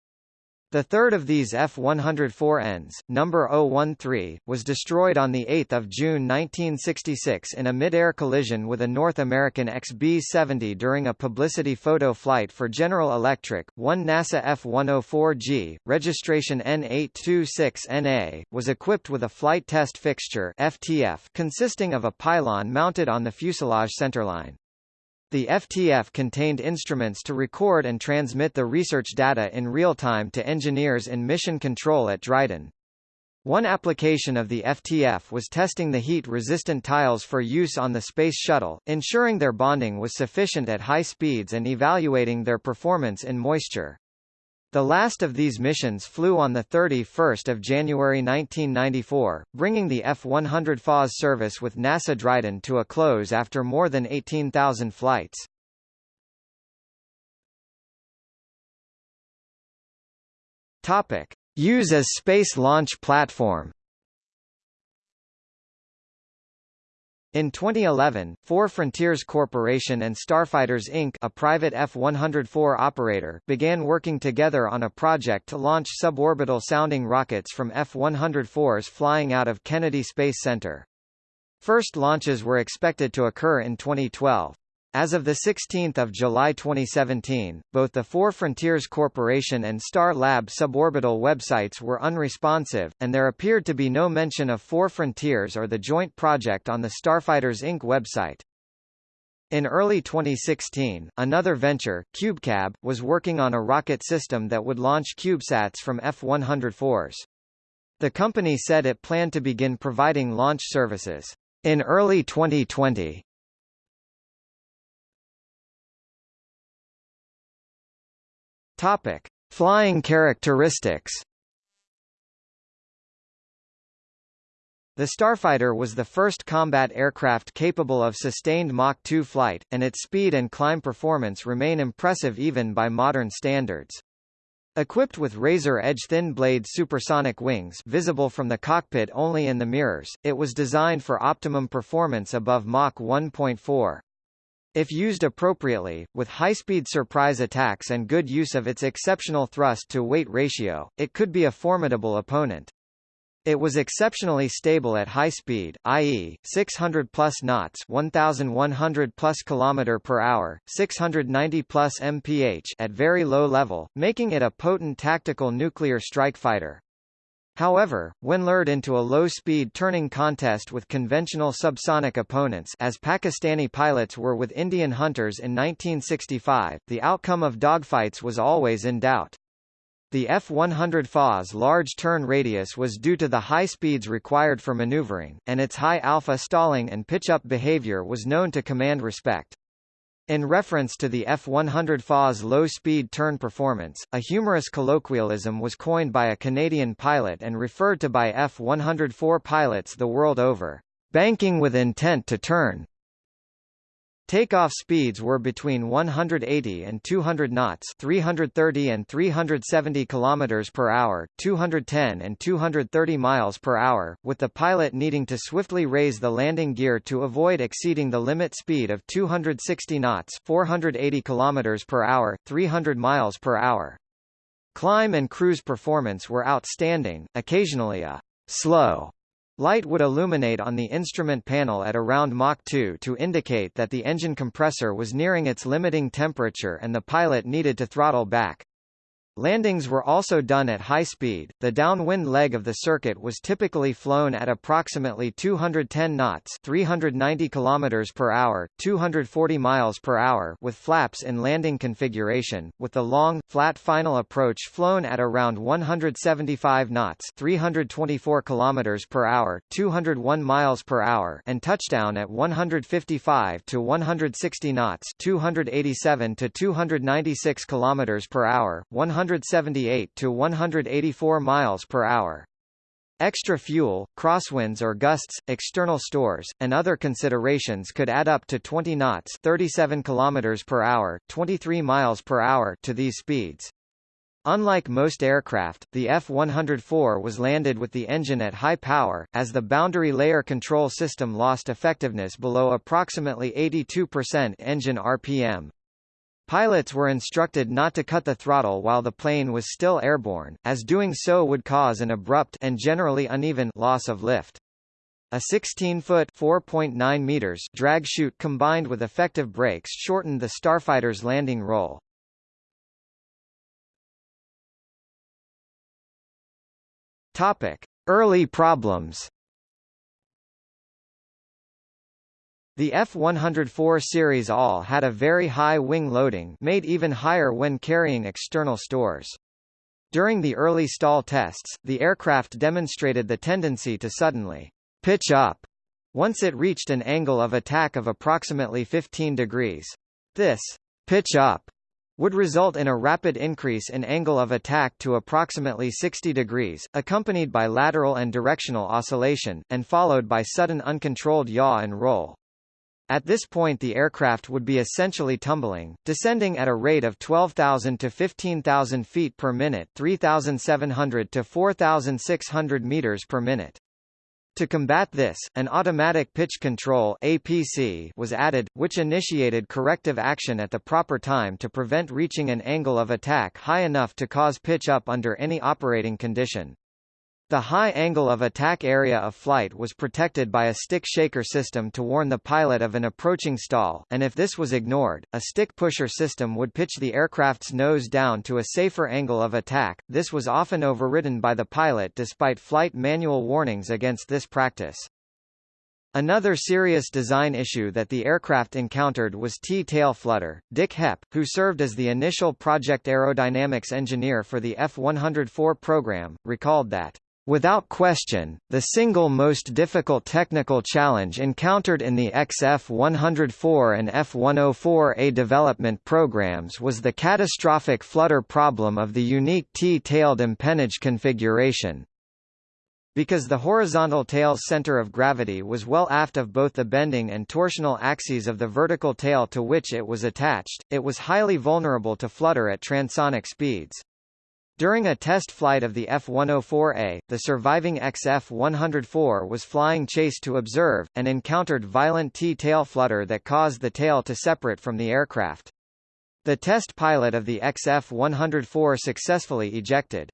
The third of these F-104Ns, number 013, was destroyed on 8 June 1966 in a mid-air collision with a North American XB-70 during a publicity photo flight for General Electric. One NASA F-104G, registration N826NA, was equipped with a flight test fixture FTF consisting of a pylon mounted on the fuselage centerline. The FTF contained instruments to record and transmit the research data in real time to engineers in mission control at Dryden. One application of the FTF was testing the heat-resistant tiles for use on the Space Shuttle, ensuring their bonding was sufficient at high speeds and evaluating their performance in moisture. The last of these missions flew on 31 January 1994, bringing the F-104's service with NASA Dryden to a close after more than 18,000 flights. Use as space launch platform In 2011, Four Frontiers Corporation and Starfighters Inc. a private F-104 operator began working together on a project to launch suborbital sounding rockets from F-104s flying out of Kennedy Space Center. First launches were expected to occur in 2012. As of 16 July 2017, both the Four Frontiers Corporation and Star Lab suborbital websites were unresponsive, and there appeared to be no mention of Four Frontiers or the joint project on the Starfighters Inc. website. In early 2016, another venture, CubeCab, was working on a rocket system that would launch CubeSats from F-104s. The company said it planned to begin providing launch services in early 2020. Topic: Flying characteristics. The Starfighter was the first combat aircraft capable of sustained Mach 2 flight, and its speed and climb performance remain impressive even by modern standards. Equipped with razor-edge thin-blade supersonic wings visible from the cockpit only in the mirrors, it was designed for optimum performance above Mach 1.4. If used appropriately, with high-speed surprise attacks and good use of its exceptional thrust-to-weight ratio, it could be a formidable opponent. It was exceptionally stable at high speed, i.e., 600 plus knots, 1100 plus km per hour, 690 plus mph at very low level, making it a potent tactical nuclear strike fighter. However, when lured into a low-speed turning contest with conventional subsonic opponents as Pakistani pilots were with Indian hunters in 1965, the outcome of dogfights was always in doubt. The F-104A's large turn radius was due to the high speeds required for maneuvering, and its high alpha stalling and pitch-up behavior was known to command respect. In reference to the F-104A's low-speed turn performance, a humorous colloquialism was coined by a Canadian pilot and referred to by F-104 pilots the world over, "...banking with intent to turn." Takeoff speeds were between 180 and 200 knots, 330 and 370 kilometers per hour, 210 and 230 miles per hour, with the pilot needing to swiftly raise the landing gear to avoid exceeding the limit speed of 260 knots, 480 kilometers per hour, 300 miles per hour. Climb and cruise performance were outstanding, occasionally a slow Light would illuminate on the instrument panel at around Mach 2 to indicate that the engine compressor was nearing its limiting temperature and the pilot needed to throttle back. Landings were also done at high speed. The downwind leg of the circuit was typically flown at approximately 210 knots, 390 km per hour, 240 miles per hour, with flaps in landing configuration, with the long flat final approach flown at around 175 knots, 324 km per hour, 201 miles per hour, and touchdown at 155 to 160 knots, 287 to 296 km per hour, 100 178 to 184 miles per hour. Extra fuel, crosswinds or gusts, external stores, and other considerations could add up to 20 knots 37 km per hour, 23 miles per hour to these speeds. Unlike most aircraft, the F-104 was landed with the engine at high power, as the boundary layer control system lost effectiveness below approximately 82% engine RPM. Pilots were instructed not to cut the throttle while the plane was still airborne, as doing so would cause an abrupt and generally uneven loss of lift. A 16-foot (4.9 meters) drag chute combined with effective brakes shortened the starfighter's landing roll. Topic: Early problems. The F-104 series all had a very high wing loading made even higher when carrying external stores. During the early stall tests, the aircraft demonstrated the tendency to suddenly pitch up once it reached an angle of attack of approximately 15 degrees. This pitch up would result in a rapid increase in angle of attack to approximately 60 degrees, accompanied by lateral and directional oscillation, and followed by sudden uncontrolled yaw and roll. At this point the aircraft would be essentially tumbling, descending at a rate of 12,000 to 15,000 feet per minute 3,700 to 4,600 meters per minute. To combat this, an automatic pitch control APC was added, which initiated corrective action at the proper time to prevent reaching an angle of attack high enough to cause pitch up under any operating condition. The high angle of attack area of flight was protected by a stick shaker system to warn the pilot of an approaching stall, and if this was ignored, a stick pusher system would pitch the aircraft's nose down to a safer angle of attack. This was often overridden by the pilot despite flight manual warnings against this practice. Another serious design issue that the aircraft encountered was T-tail flutter. Dick Hepp, who served as the initial project aerodynamics engineer for the F-104 program, recalled that Without question, the single most difficult technical challenge encountered in the XF-104 and F-104A development programs was the catastrophic flutter problem of the unique T-tailed empennage configuration. Because the horizontal tail's center of gravity was well aft of both the bending and torsional axes of the vertical tail to which it was attached, it was highly vulnerable to flutter at transonic speeds. During a test flight of the F-104A, the surviving XF-104 was flying chase to observe, and encountered violent T-tail flutter that caused the tail to separate from the aircraft. The test pilot of the XF-104 successfully ejected.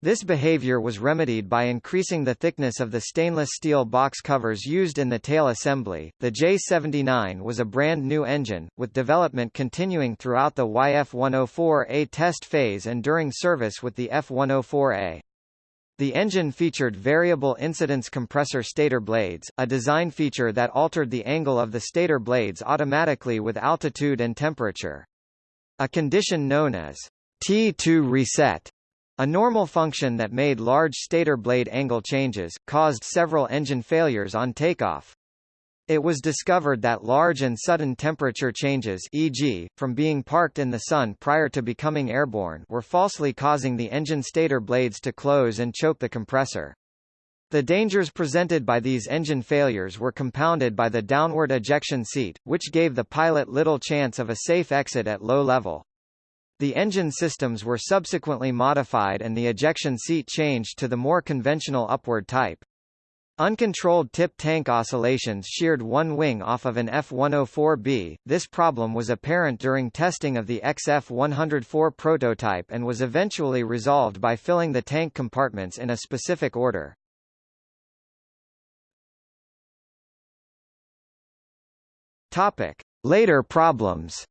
This behavior was remedied by increasing the thickness of the stainless steel box covers used in the tail assembly. The J79 was a brand new engine, with development continuing throughout the YF-104A test phase and during service with the F-104A. The engine featured variable incidence compressor stator blades, a design feature that altered the angle of the stator blades automatically with altitude and temperature. A condition known as T2 reset a normal function that made large stator blade angle changes, caused several engine failures on takeoff. It was discovered that large and sudden temperature changes e.g., from being parked in the sun prior to becoming airborne were falsely causing the engine stator blades to close and choke the compressor. The dangers presented by these engine failures were compounded by the downward ejection seat, which gave the pilot little chance of a safe exit at low level. The engine systems were subsequently modified and the ejection seat changed to the more conventional upward type. Uncontrolled tip tank oscillations sheared one wing off of an F-104B. This problem was apparent during testing of the XF-104 prototype and was eventually resolved by filling the tank compartments in a specific order. Topic: Later problems.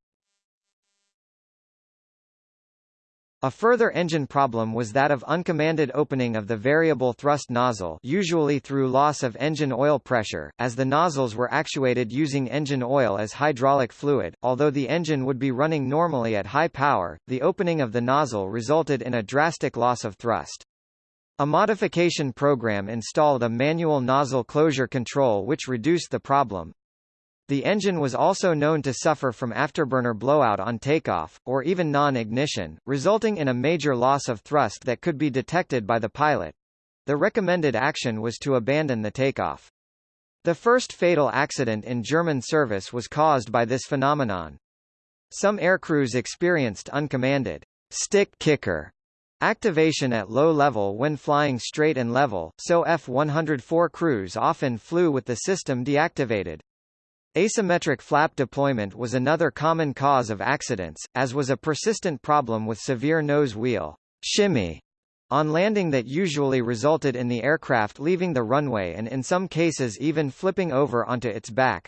A further engine problem was that of uncommanded opening of the variable thrust nozzle usually through loss of engine oil pressure, as the nozzles were actuated using engine oil as hydraulic fluid. Although the engine would be running normally at high power, the opening of the nozzle resulted in a drastic loss of thrust. A modification program installed a manual nozzle closure control which reduced the problem, the engine was also known to suffer from afterburner blowout on takeoff, or even non-ignition, resulting in a major loss of thrust that could be detected by the pilot. The recommended action was to abandon the takeoff. The first fatal accident in German service was caused by this phenomenon. Some aircrews experienced uncommanded stick kicker activation at low level when flying straight and level, so F-104 crews often flew with the system deactivated. Asymmetric flap deployment was another common cause of accidents, as was a persistent problem with severe nose wheel shimmy on landing that usually resulted in the aircraft leaving the runway and in some cases even flipping over onto its back.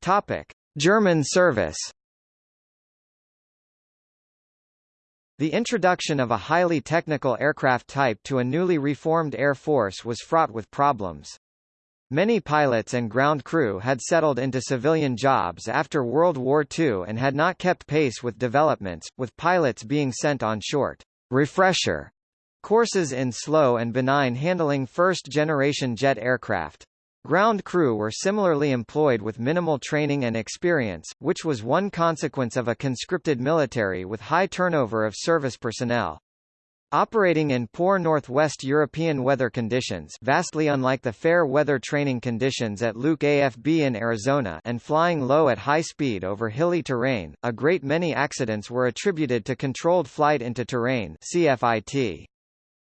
Topic: German service The introduction of a highly technical aircraft type to a newly reformed Air Force was fraught with problems. Many pilots and ground crew had settled into civilian jobs after World War II and had not kept pace with developments, with pilots being sent on short refresher courses in slow and benign handling first-generation jet aircraft. Ground crew were similarly employed with minimal training and experience, which was one consequence of a conscripted military with high turnover of service personnel. Operating in poor northwest European weather conditions vastly unlike the fair weather training conditions at Luke AFB in Arizona and flying low at high speed over hilly terrain, a great many accidents were attributed to controlled flight into terrain CFIT.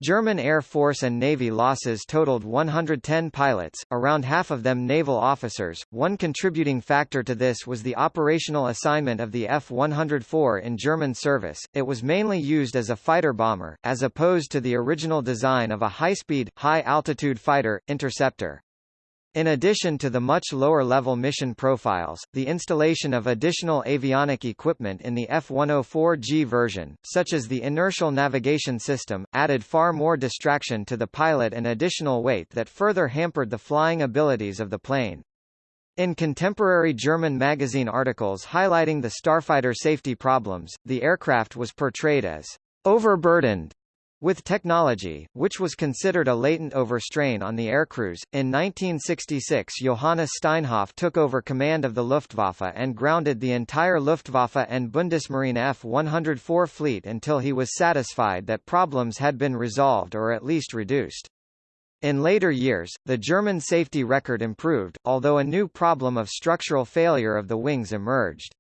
German Air Force and Navy losses totaled 110 pilots, around half of them naval officers. One contributing factor to this was the operational assignment of the F-104 in German service. It was mainly used as a fighter bomber, as opposed to the original design of a high-speed, high-altitude fighter, interceptor. In addition to the much lower-level mission profiles, the installation of additional avionic equipment in the F-104G version, such as the inertial navigation system, added far more distraction to the pilot and additional weight that further hampered the flying abilities of the plane. In contemporary German magazine articles highlighting the starfighter safety problems, the aircraft was portrayed as overburdened with technology, which was considered a latent overstrain on the aircrews, in 1966 Johannes Steinhoff took over command of the Luftwaffe and grounded the entire Luftwaffe and Bundesmarine F-104 fleet until he was satisfied that problems had been resolved or at least reduced. In later years, the German safety record improved, although a new problem of structural failure of the wings emerged.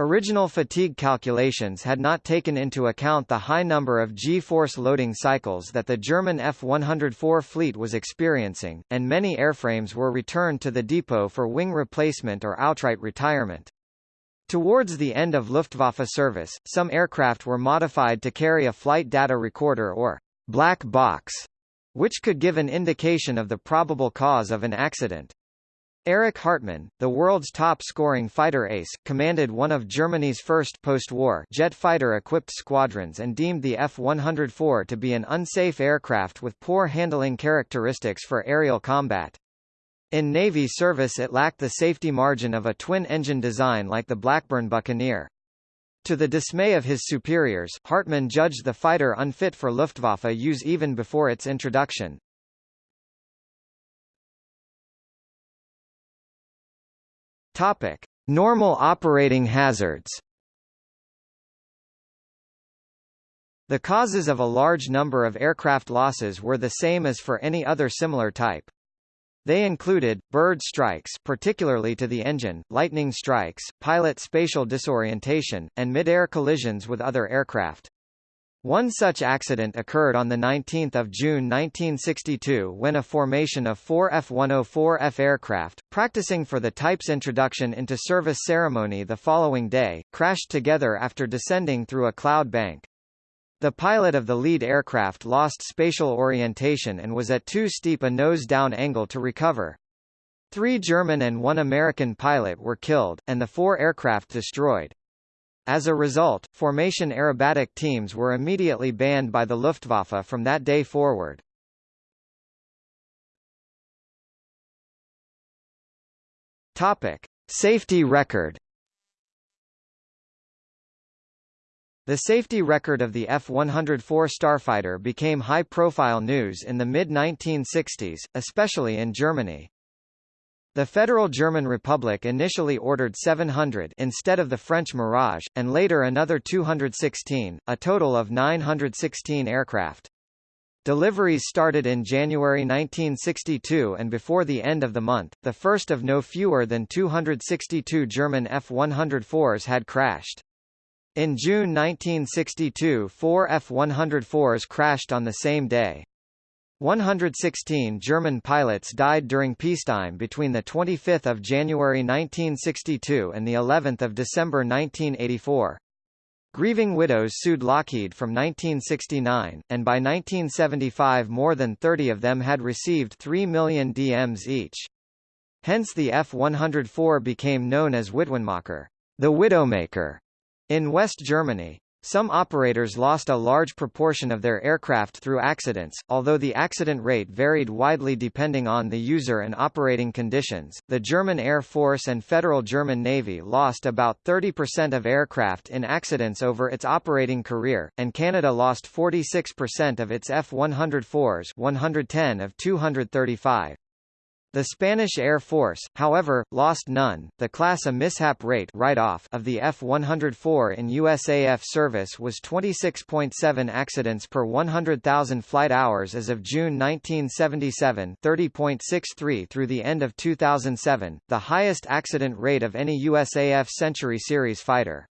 Original fatigue calculations had not taken into account the high number of G-force loading cycles that the German F-104 fleet was experiencing, and many airframes were returned to the depot for wing replacement or outright retirement. Towards the end of Luftwaffe service, some aircraft were modified to carry a flight data recorder or black box, which could give an indication of the probable cause of an accident. Erich Hartmann, the world's top-scoring fighter ace, commanded one of Germany's first post-war jet fighter-equipped squadrons and deemed the F-104 to be an unsafe aircraft with poor handling characteristics for aerial combat. In Navy service it lacked the safety margin of a twin-engine design like the Blackburn Buccaneer. To the dismay of his superiors, Hartmann judged the fighter unfit for Luftwaffe use even before its introduction. Topic: Normal operating hazards. The causes of a large number of aircraft losses were the same as for any other similar type. They included, bird strikes particularly to the engine, lightning strikes, pilot spatial disorientation, and mid-air collisions with other aircraft. One such accident occurred on 19 June 1962 when a formation of four F-104F aircraft, practicing for the type's introduction into service ceremony the following day, crashed together after descending through a cloud bank. The pilot of the lead aircraft lost spatial orientation and was at too steep a nose-down angle to recover. Three German and one American pilot were killed, and the four aircraft destroyed. As a result, formation aerobatic teams were immediately banned by the Luftwaffe from that day forward. Topic: Safety record. The safety record of the F-104 Starfighter became high-profile news in the mid-1960s, especially in Germany. The Federal German Republic initially ordered 700 instead of the French Mirage, and later another 216, a total of 916 aircraft. Deliveries started in January 1962 and before the end of the month, the first of no fewer than 262 German F-104s had crashed. In June 1962 four F-104s crashed on the same day. 116 German pilots died during peacetime between the 25th of January 1962 and the 11th of December 1984. Grieving widows sued Lockheed from 1969, and by 1975 more than 30 of them had received 3 million DMs each. Hence the F-104 became known as Witwenmacher, the Widowmaker, in West Germany, some operators lost a large proportion of their aircraft through accidents, although the accident rate varied widely depending on the user and operating conditions. The German Air Force and Federal German Navy lost about 30% of aircraft in accidents over its operating career, and Canada lost 46% of its F-104s 110 of 235. The Spanish Air Force, however, lost none. The class A mishap rate write-off of the F-104 in USAF service was 26.7 accidents per 100,000 flight hours as of June 1977, 30.63 through the end of 2007, the highest accident rate of any USAF Century Series fighter.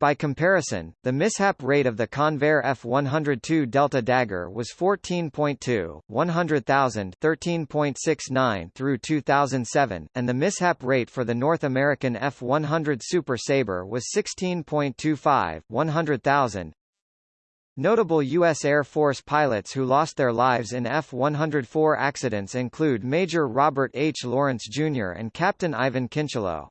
By comparison, the mishap rate of the Convair F-102 Delta Dagger was 14.2, 100,000 13.69 through 2007, and the mishap rate for the North American F-100 Super Sabre was 16.25, 100,000. Notable U.S. Air Force pilots who lost their lives in F-104 accidents include Major Robert H. Lawrence Jr. and Captain Ivan Kincheloe.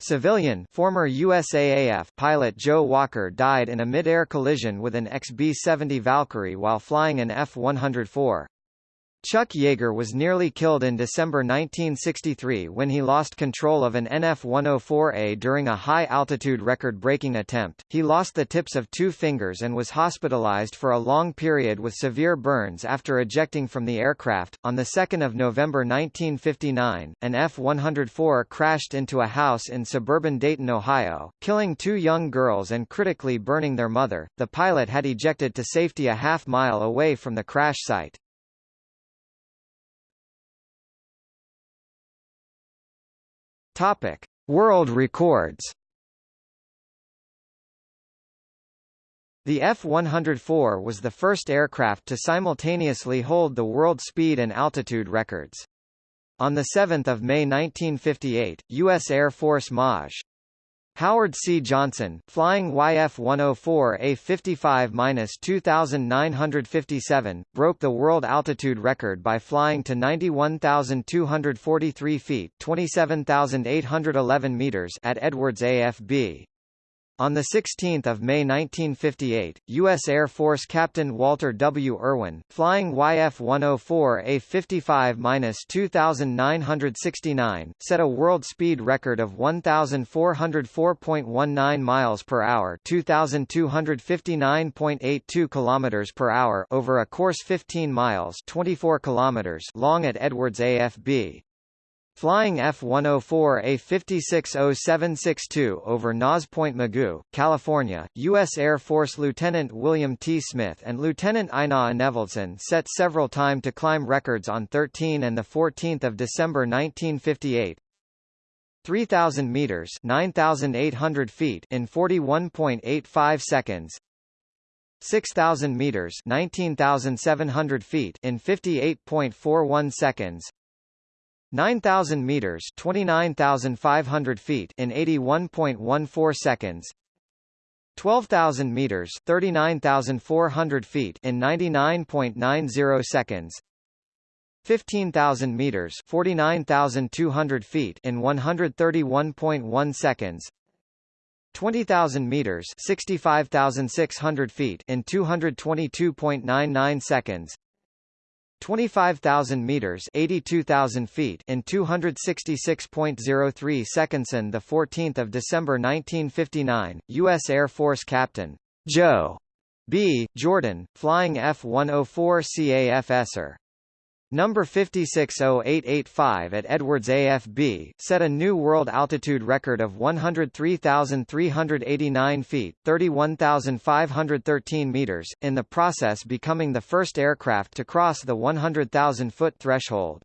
Civilian former USAAF pilot Joe Walker died in a mid-air collision with an XB-70 Valkyrie while flying an F-104. Chuck Yeager was nearly killed in December 1963 when he lost control of an NF-104A during a high-altitude record-breaking attempt. He lost the tips of two fingers and was hospitalized for a long period with severe burns after ejecting from the aircraft. On the 2nd of November 1959, an F-104 crashed into a house in suburban Dayton, Ohio, killing two young girls and critically burning their mother. The pilot had ejected to safety a half mile away from the crash site. Topic: World records. The F-104 was the first aircraft to simultaneously hold the world speed and altitude records. On 7 May 1958, U.S. Air Force Maj. Howard C. Johnson, flying YF-104A55-2957, broke the world altitude record by flying to 91,243 feet 27,811 meters at Edwards AFB. On 16 May 1958, U.S. Air Force Captain Walter W. Irwin, flying YF-104A 55-2969, set a world speed record of 1,404.19 miles per hour 2,259.82 kilometers per hour over a course 15 miles 24 kilometers long at Edwards AFB. Flying F-104A 560762 over Naz Point Mugu, California, U.S. Air Force Lieutenant William T. Smith and Lieutenant Einar Enevoldsen set several time-to-climb records on 13 and 14 December 1958, 3,000 meters 9,800 feet in 41.85 seconds 6,000 meters 19,700 feet in 58.41 seconds 9,000 meters 29,500 feet in 81.14 seconds 12,000 meters 39,400 feet in 99.90 seconds 15,000 meters 49,200 feet in 131.1 seconds 20,000 meters 65,600 feet in 222.99 seconds 25,000 meters 82,000 feet in 266.03 seconds on the 14th of December 1959 US Air Force Captain Joe B. Jordan flying F104 CAF Esser Number 560885 at Edwards AFB, set a new world altitude record of 103,389 feet 31,513 meters, in the process becoming the first aircraft to cross the 100,000-foot threshold.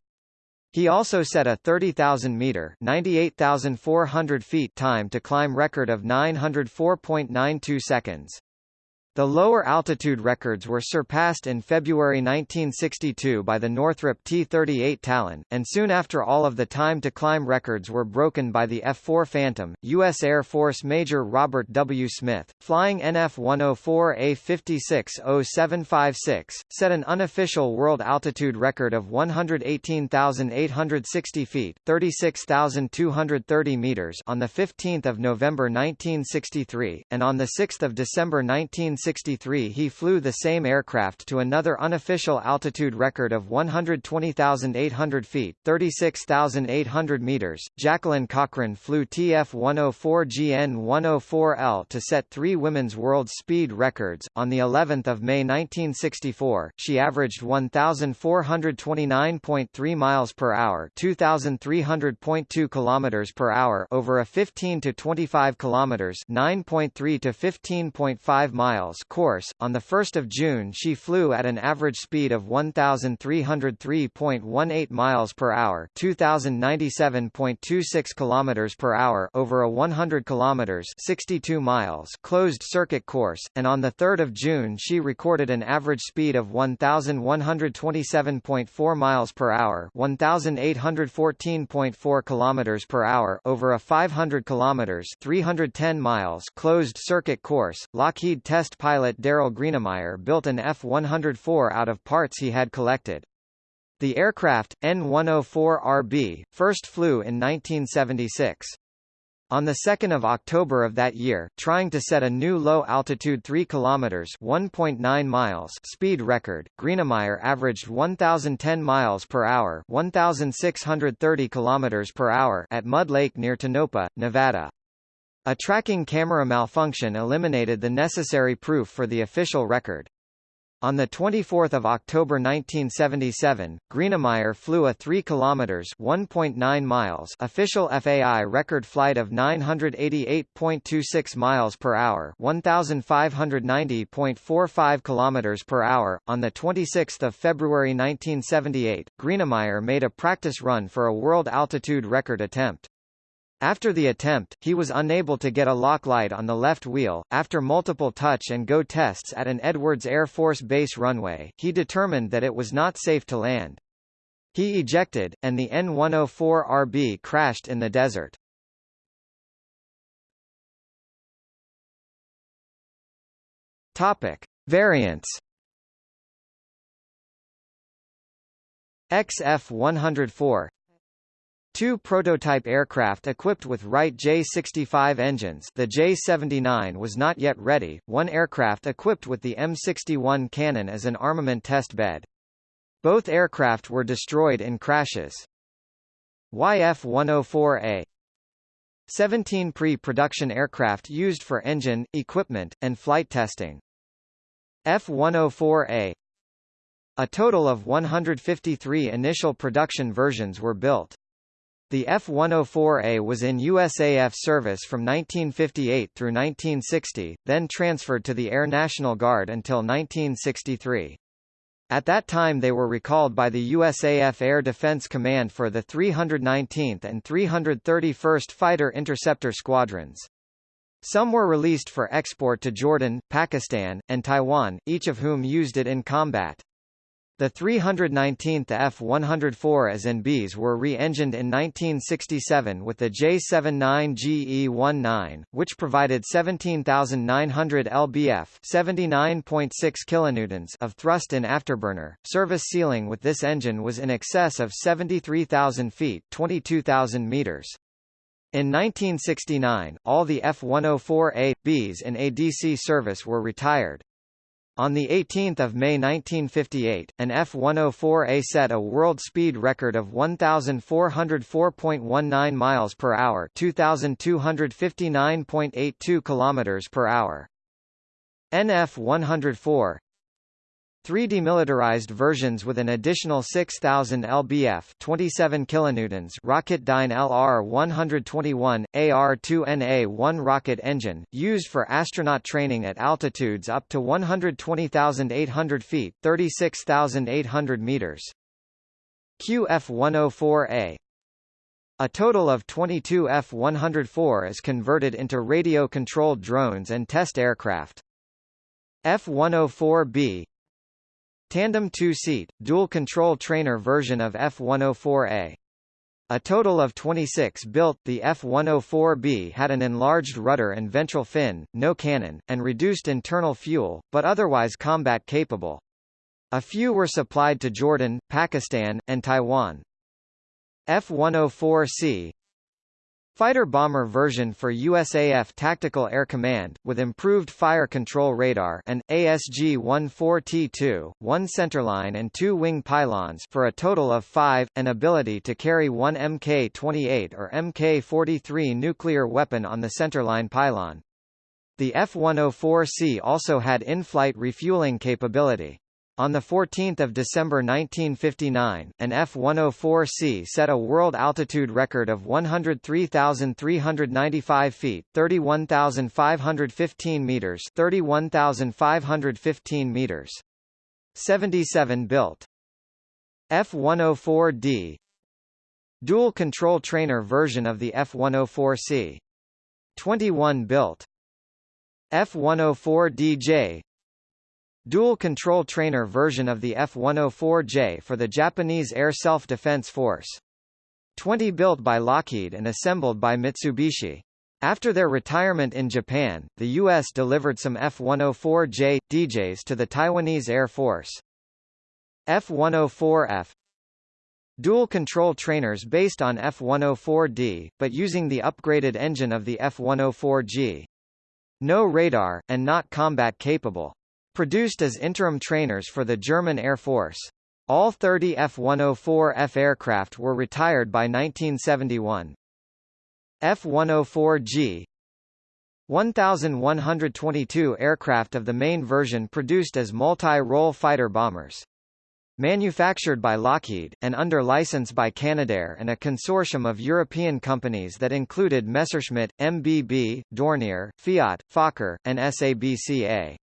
He also set a 30,000-meter 98,400 feet time to climb record of 904.92 seconds. The lower altitude records were surpassed in February 1962 by the Northrop T-38 Talon, and soon after all of the time-to-climb records were broken by the F-4 Phantom. U.S. Air Force Major Robert W. Smith, flying NF-104A560756, set an unofficial world altitude record of 118,860 feet 36,230 meters on 15 November 1963, and on 6 December 1963 1963 he flew the same aircraft to another unofficial altitude record of 120,800 feet 36,800 meters. Jacqueline Cochran flew TF-104GN-104L to set three women's world speed records. On the 11th of May 1964, she averaged 1,429.3 miles per hour 2,300.2 kilometers per hour over a 15 to 25 kilometers 9.3 to 15.5 miles miles course. On the 1st of June, she flew at an average speed of 1303.18 miles per hour, 2097.26 kilometers per hour over a 100 kilometers, 62 miles closed circuit course, and on the 3rd of June she recorded an average speed of 1127.4 miles per hour, 1814.4 kilometers per hour over a 500 kilometers, 310 miles closed circuit course. Lockheed test pilot Darryl Greenamyer built an F-104 out of parts he had collected. The aircraft, N-104RB, first flew in 1976. On 2 October of that year, trying to set a new low-altitude 3 km 1.9 miles speed record, Greenemeyer averaged 1,010 miles per hour 1,630 km per hour at Mud Lake near Tonopah, Nevada. A tracking camera malfunction eliminated the necessary proof for the official record. On 24 October 1977, Greenamyer flew a 3 km 1.9 miles official FAI record flight of 988.26 miles per hour 1590.45 km per hour. On 26 February 1978, Greenamyer made a practice run for a world altitude record attempt. After the attempt, he was unable to get a lock light on the left wheel. After multiple touch and go tests at an Edwards Air Force Base runway, he determined that it was not safe to land. He ejected, and the N-104RB crashed in the desert. Topic: Variants. XF-104 Two prototype aircraft equipped with Wright J-65 engines the J-79 was not yet ready, one aircraft equipped with the M61 cannon as an armament test bed. Both aircraft were destroyed in crashes. YF-104A 17 pre-production aircraft used for engine, equipment, and flight testing. F-104A A total of 153 initial production versions were built. The F-104A was in USAF service from 1958 through 1960, then transferred to the Air National Guard until 1963. At that time they were recalled by the USAF Air Defense Command for the 319th and 331st Fighter Interceptor Squadrons. Some were released for export to Jordan, Pakistan, and Taiwan, each of whom used it in combat. The 319th F-104As and Bs were re-engined in 1967 with the J-79GE-19, which provided 17,900 lbf 79.6 kilonewtons of thrust in afterburner. Service ceiling with this engine was in excess of 73,000 feet 22,000 meters. In 1969, all the F-104A, Bs in ADC service were retired. On 18 May 1958, an F-104A set a world speed record of 1,404.19 miles per hour, 2,259.82 kilometers per hour. NF 104 Three demilitarized versions with an additional 6000 lbf 27 kilonewtons Rocketdyne LR-121, AR-2NA-1 rocket engine, used for astronaut training at altitudes up to 120,800 feet 36,800 meters. QF-104A a total of 22 F-104 is converted into radio-controlled drones and test aircraft. F-104B Tandem two-seat, dual-control trainer version of F-104A. A total of 26 built, the F-104B had an enlarged rudder and ventral fin, no cannon, and reduced internal fuel, but otherwise combat-capable. A few were supplied to Jordan, Pakistan, and Taiwan. F-104C Fighter-bomber version for USAF Tactical Air Command, with improved fire control radar and, ASG-14T2, one centerline and two wing pylons for a total of five, an ability to carry one Mk-28 or Mk-43 nuclear weapon on the centerline pylon. The F-104C also had in-flight refueling capability. On 14 December 1959, an F-104C set a world altitude record of 103,395 feet 31,515 meters 31,515 meters. 77 built. F-104D Dual control trainer version of the F-104C. 21 built. F-104DJ dual-control trainer version of the F-104J for the Japanese Air Self-Defense Force. 20 built by Lockheed and assembled by Mitsubishi. After their retirement in Japan, the U.S. delivered some F-104J, DJs to the Taiwanese Air Force. F-104F Dual control trainers based on F-104D, but using the upgraded engine of the F-104G. No radar, and not combat capable. Produced as interim trainers for the German Air Force. All 30 F-104F aircraft were retired by 1971. F-104G 1,122 aircraft of the main version produced as multi-role fighter bombers. Manufactured by Lockheed, and under license by Canadair and a consortium of European companies that included Messerschmitt, MBB, Dornier, Fiat, Fokker, and SABCA.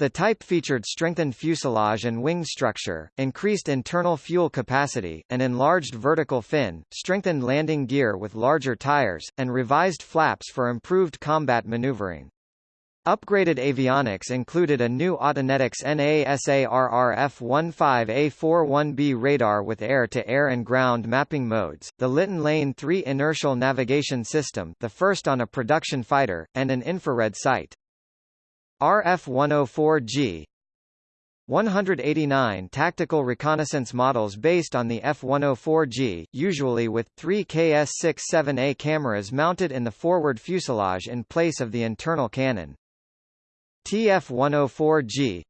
The type featured strengthened fuselage and wing structure, increased internal fuel capacity, an enlarged vertical fin, strengthened landing gear with larger tires, and revised flaps for improved combat maneuvering. Upgraded avionics included a new Autonetics NASARRF-15A41B radar with air-to-air -air and ground mapping modes, the Litton Lane 3 inertial navigation system the first on a production fighter, and an infrared sight. RF-104G 189 tactical reconnaissance models based on the F-104G, usually with, three KS-67A cameras mounted in the forward fuselage in place of the internal cannon. TF-104G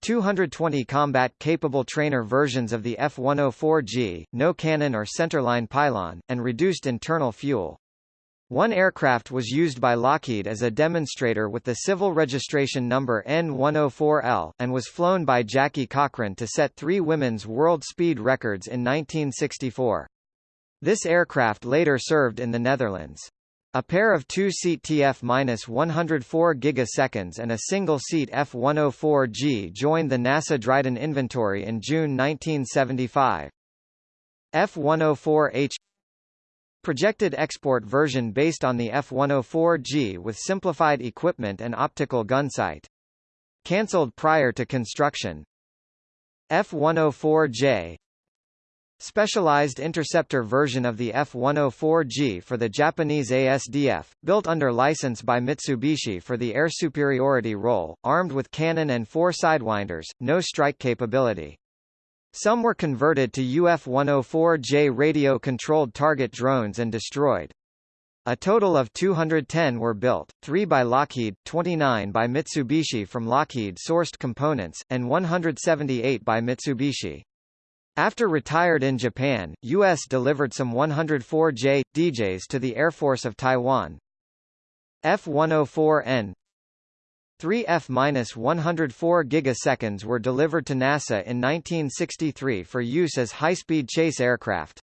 220 combat-capable trainer versions of the F-104G, no cannon or centerline pylon, and reduced internal fuel. One aircraft was used by Lockheed as a demonstrator with the civil registration number N104L, and was flown by Jackie Cochran to set three women's world speed records in 1964. This aircraft later served in the Netherlands. A pair of two-seat TF-104 gigaseconds and a single-seat F-104G joined the NASA Dryden inventory in June 1975. F-104H Projected export version based on the F-104G with simplified equipment and optical gun sight. Cancelled prior to construction. F-104J Specialized interceptor version of the F-104G for the Japanese ASDF, built under license by Mitsubishi for the air superiority role, armed with cannon and four sidewinders, no strike capability. Some were converted to UF-104J radio-controlled target drones and destroyed. A total of 210 were built, 3 by Lockheed, 29 by Mitsubishi from Lockheed-sourced components, and 178 by Mitsubishi. After retired in Japan, U.S. delivered some 104J, DJs to the Air Force of Taiwan. F-104N Three F-104 gigaseconds were delivered to NASA in 1963 for use as high-speed chase aircraft.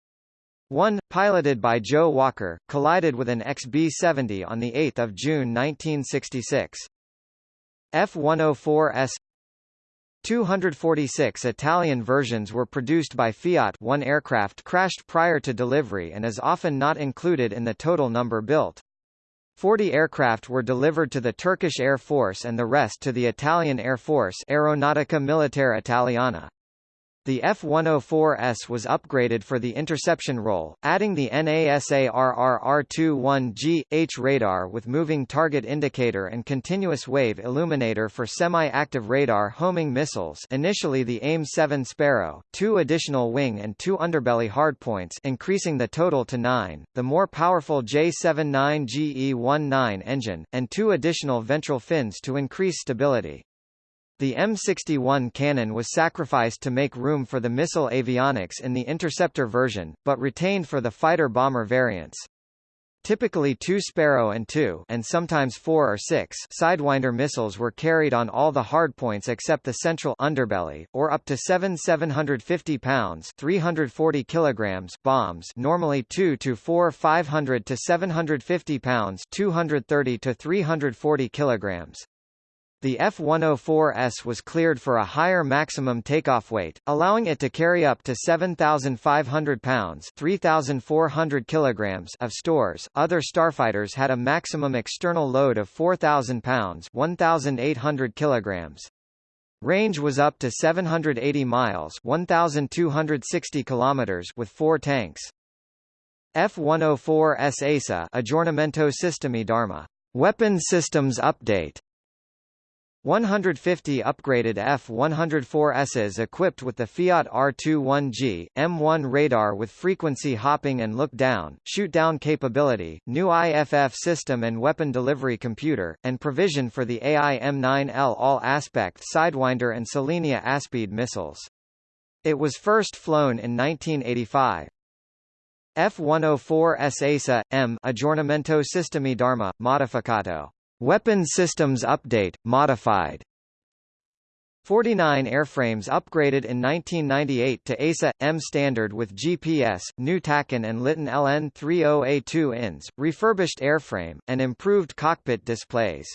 One, piloted by Joe Walker, collided with an XB-70 on 8 June 1966. F-104S 246 Italian versions were produced by Fiat one aircraft crashed prior to delivery and is often not included in the total number built. 40 aircraft were delivered to the Turkish Air Force and the rest to the Italian Air Force Aeronautica Militare Italiana. The F-104S was upgraded for the interception role, adding the NASARRR-21G-H radar with moving target indicator and continuous wave illuminator for semi-active radar homing missiles initially the AIM-7 Sparrow, two additional wing and two underbelly hardpoints increasing the total to nine, the more powerful J-79GE-19 engine, and two additional ventral fins to increase stability. The M61 cannon was sacrificed to make room for the missile avionics in the interceptor version, but retained for the fighter-bomber variants. Typically two Sparrow and two and sometimes four or six Sidewinder missiles were carried on all the hardpoints except the central underbelly, or up to seven 750 pounds 340 kilograms bombs normally two to four 500 to 750 pounds 230 to 340 kilograms. The F-104S was cleared for a higher maximum takeoff weight, allowing it to carry up to 7,500 pounds 3,400 kilograms of stores. Other starfighters had a maximum external load of 4,000 pounds 1,800 kilograms. Range was up to 780 miles 1,260 kilometers with four tanks. F-104S ASA Aggiornamento Sistemi d'Arma. Weapon Systems Update 150 upgraded F-104Ss equipped with the Fiat R21G, M1 radar with frequency hopping and look-down, shoot-down capability, new IFF system and weapon delivery computer, and provision for the AIM-9L all-aspect Sidewinder and Selenia Aspide missiles. It was first flown in 1985. F-104S ASA, M Aggiornamento Sistemi d'Arma, Modificato Weapon Systems Update, modified 49 airframes upgraded in 1998 to ASA M standard with GPS, new TACAN and Litton LN30A2 INS, refurbished airframe, and improved cockpit displays.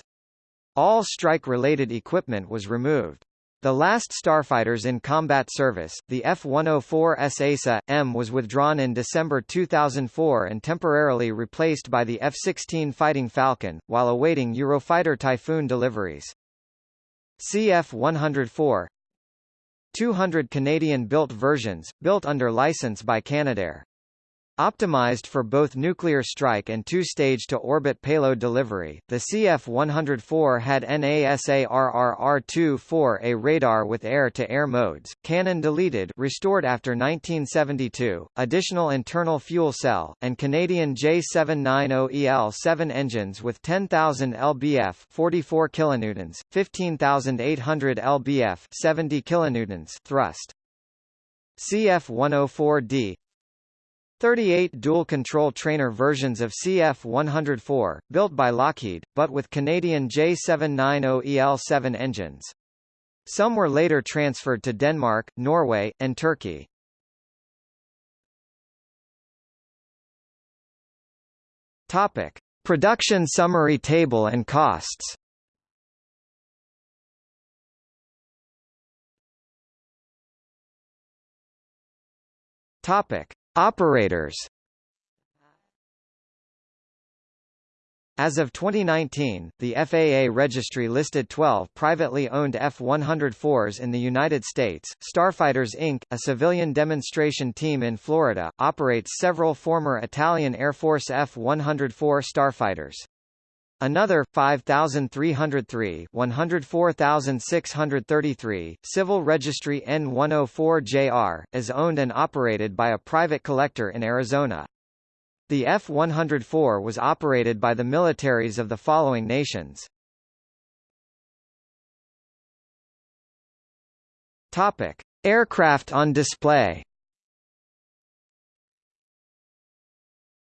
All strike-related equipment was removed. The last starfighters in combat service, the F-104S ASA, M was withdrawn in December 2004 and temporarily replaced by the F-16 Fighting Falcon, while awaiting Eurofighter Typhoon deliveries. CF-104 200 Canadian-built versions, built under license by Canadair. Optimized for both nuclear strike and two-stage to-orbit payload delivery, the CF-104 had NASARRR-24A radar with air-to-air -air modes, cannon deleted restored after 1972, additional internal fuel cell, and Canadian J790EL-7 engines with 10,000 lbf 44 kilonewtons, 15,800 lbf 70 kilonewtons thrust. CF-104D 38 dual-control trainer versions of CF-104, built by Lockheed, but with Canadian J790EL-7 engines. Some were later transferred to Denmark, Norway, and Turkey. Topic: Production summary table and costs. Topic: Operators. As of 2019, the FAA registry listed 12 privately owned F-104s in the United States. Starfighters Inc., a civilian demonstration team in Florida, operates several former Italian Air Force F-104 starfighters. Another 5303 104633 Civil Registry N104JR is owned and operated by a private collector in Arizona. The F-104 was operated by the militaries of the following nations. Topic: Aircraft on display.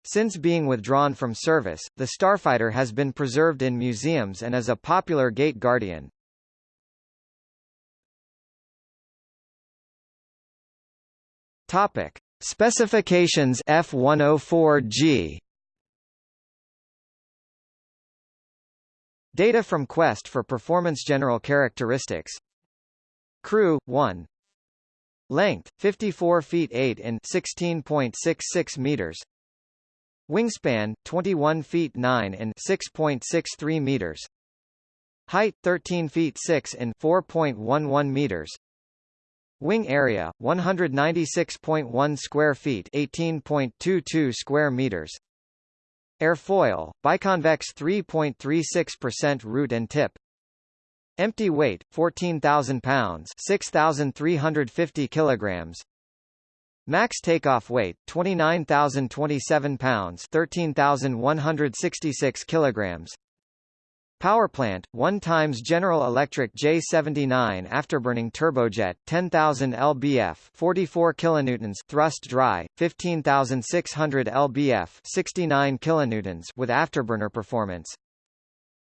Since being withdrawn from service, the Starfighter has been preserved in museums and is a popular gate guardian. Topic: Specifications F104G Data from Quest for performance general characteristics. Crew 1 Length 54 feet 8 in 16.66 meters Wingspan 21 feet 9 in 6.63 meters Height 13 feet 6 in 4.11 meters Wing area 196.1 square feet, 18.22 square meters. Airfoil biconvex 3.36% root and tip. Empty weight 14,000 pounds, 6,350 kilograms. Max takeoff weight 29,027 pounds, 13,166 kilograms. Power plant, 1 times General Electric J79 afterburning turbojet, 10,000 lbf, 44 kilonewtons thrust dry, 15,600 lbf, 69 kilonewtons with afterburner performance.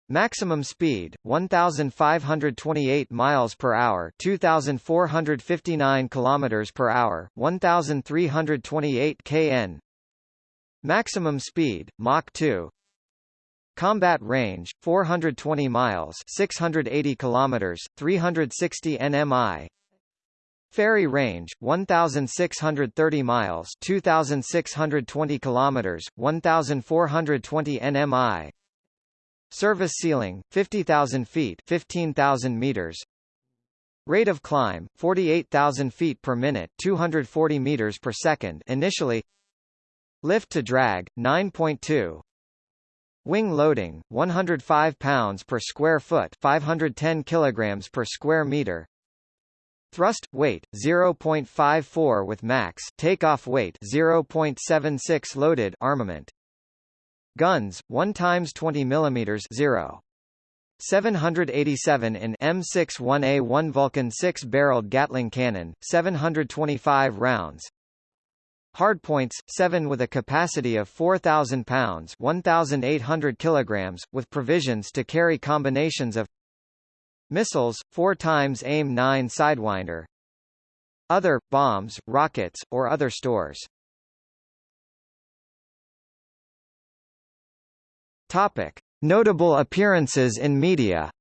Maximum speed 1528 miles per hour, 2459 kilometers per hour, 1328 kn. Maximum speed Mach 2 Combat range 420 miles, 680 kilometers, 360 nmi. Ferry range 1630 miles, 2620 kilometers, 1420 nmi. Service ceiling 50,000 feet, 15,000 meters. Rate of climb 48,000 feet per minute, 240 meters per second initially. Lift to drag 9.2 Wing loading 105 pounds per square foot, 510 kilograms per square meter. Thrust weight 0.54 with max takeoff weight 0.76 loaded armament. Guns 1 times 20 millimeters 0. 787 in M61A1 Vulcan 6-barreled Gatling cannon, 725 rounds. Hardpoints, 7 with a capacity of 4,000 pounds 1,800 kilograms, with provisions to carry combinations of Missiles, 4 times AIM-9 Sidewinder Other, bombs, rockets, or other stores Topic. Notable appearances in media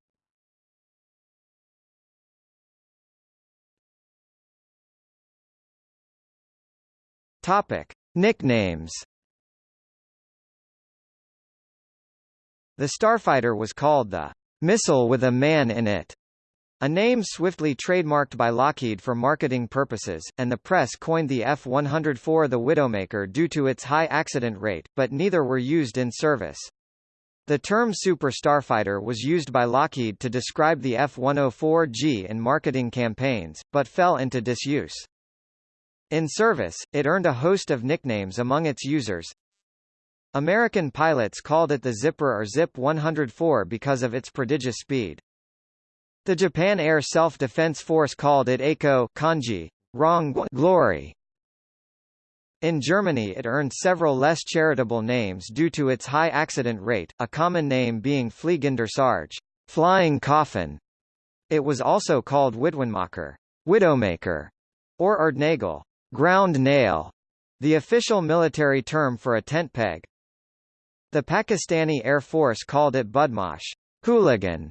Topic: Nicknames. The Starfighter was called the missile with a man in it, a name swiftly trademarked by Lockheed for marketing purposes, and the press coined the F-104 the Widowmaker due to its high accident rate, but neither were used in service. The term Super Starfighter was used by Lockheed to describe the F-104G in marketing campaigns, but fell into disuse. In service, it earned a host of nicknames among its users. American pilots called it the Zipper or Zip 104 because of its prodigious speed. The Japan Air Self-Defense Force called it Eiko kanji, wrong glory. In Germany it earned several less charitable names due to its high accident rate, a common name being Fliegender Sarge, flying coffin. It was also called Witwenmacher, widowmaker, or Erdnagel, Ground nail, the official military term for a tent peg. The Pakistani Air Force called it Budmash hooligan.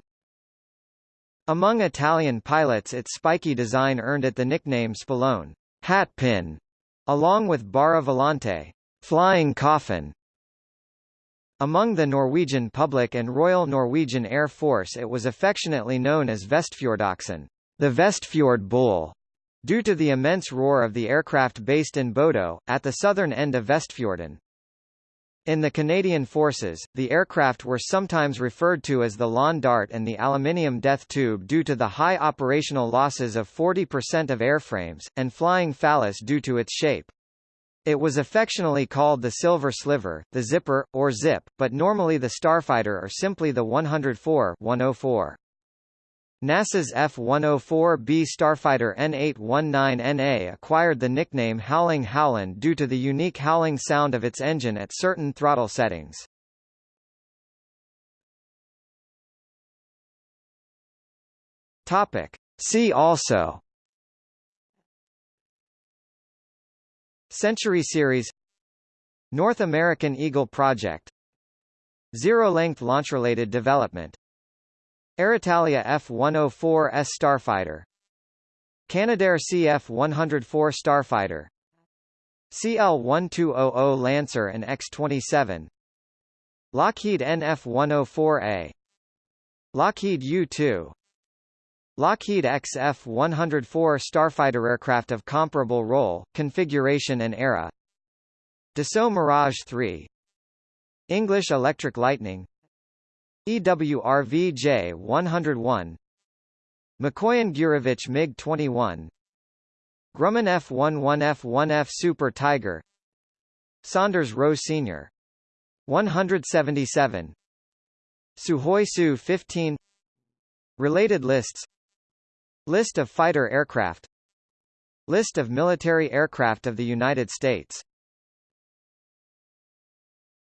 Among Italian pilots its spiky design earned it the nickname Spillone hat pin, along with Bara Volante flying coffin. Among the Norwegian public and Royal Norwegian Air Force it was affectionately known as Vestfjordoxen the Vestfjord Bull, due to the immense roar of the aircraft based in Bodo, at the southern end of Vestfjorden. In the Canadian Forces, the aircraft were sometimes referred to as the Lawn Dart and the aluminium death tube due to the high operational losses of 40% of airframes, and flying phallus due to its shape. It was affectionately called the Silver Sliver, the Zipper, or Zip, but normally the Starfighter or simply the 104 104. NASA's F-104B Starfighter N819NA acquired the nickname Howling Howland due to the unique howling sound of its engine at certain throttle settings. Topic. See also Century Series North American Eagle Project Zero-length launch-related development Aeritalia F-104S Starfighter. Canadair CF-104 Starfighter. CL-1200 Lancer and X-27 Lockheed NF-104A Lockheed U-2 Lockheed XF-104 Starfighter aircraft of comparable role, configuration and era. Dassault Mirage 3 English Electric Lightning EWRV J101 Mikoyan Gurevich MiG-21 Grumman F-11 F-1F Super Tiger. Saunders Roe Sr. 177 Sukhoi Su-15 Related lists. List of fighter aircraft. List of military aircraft of the United States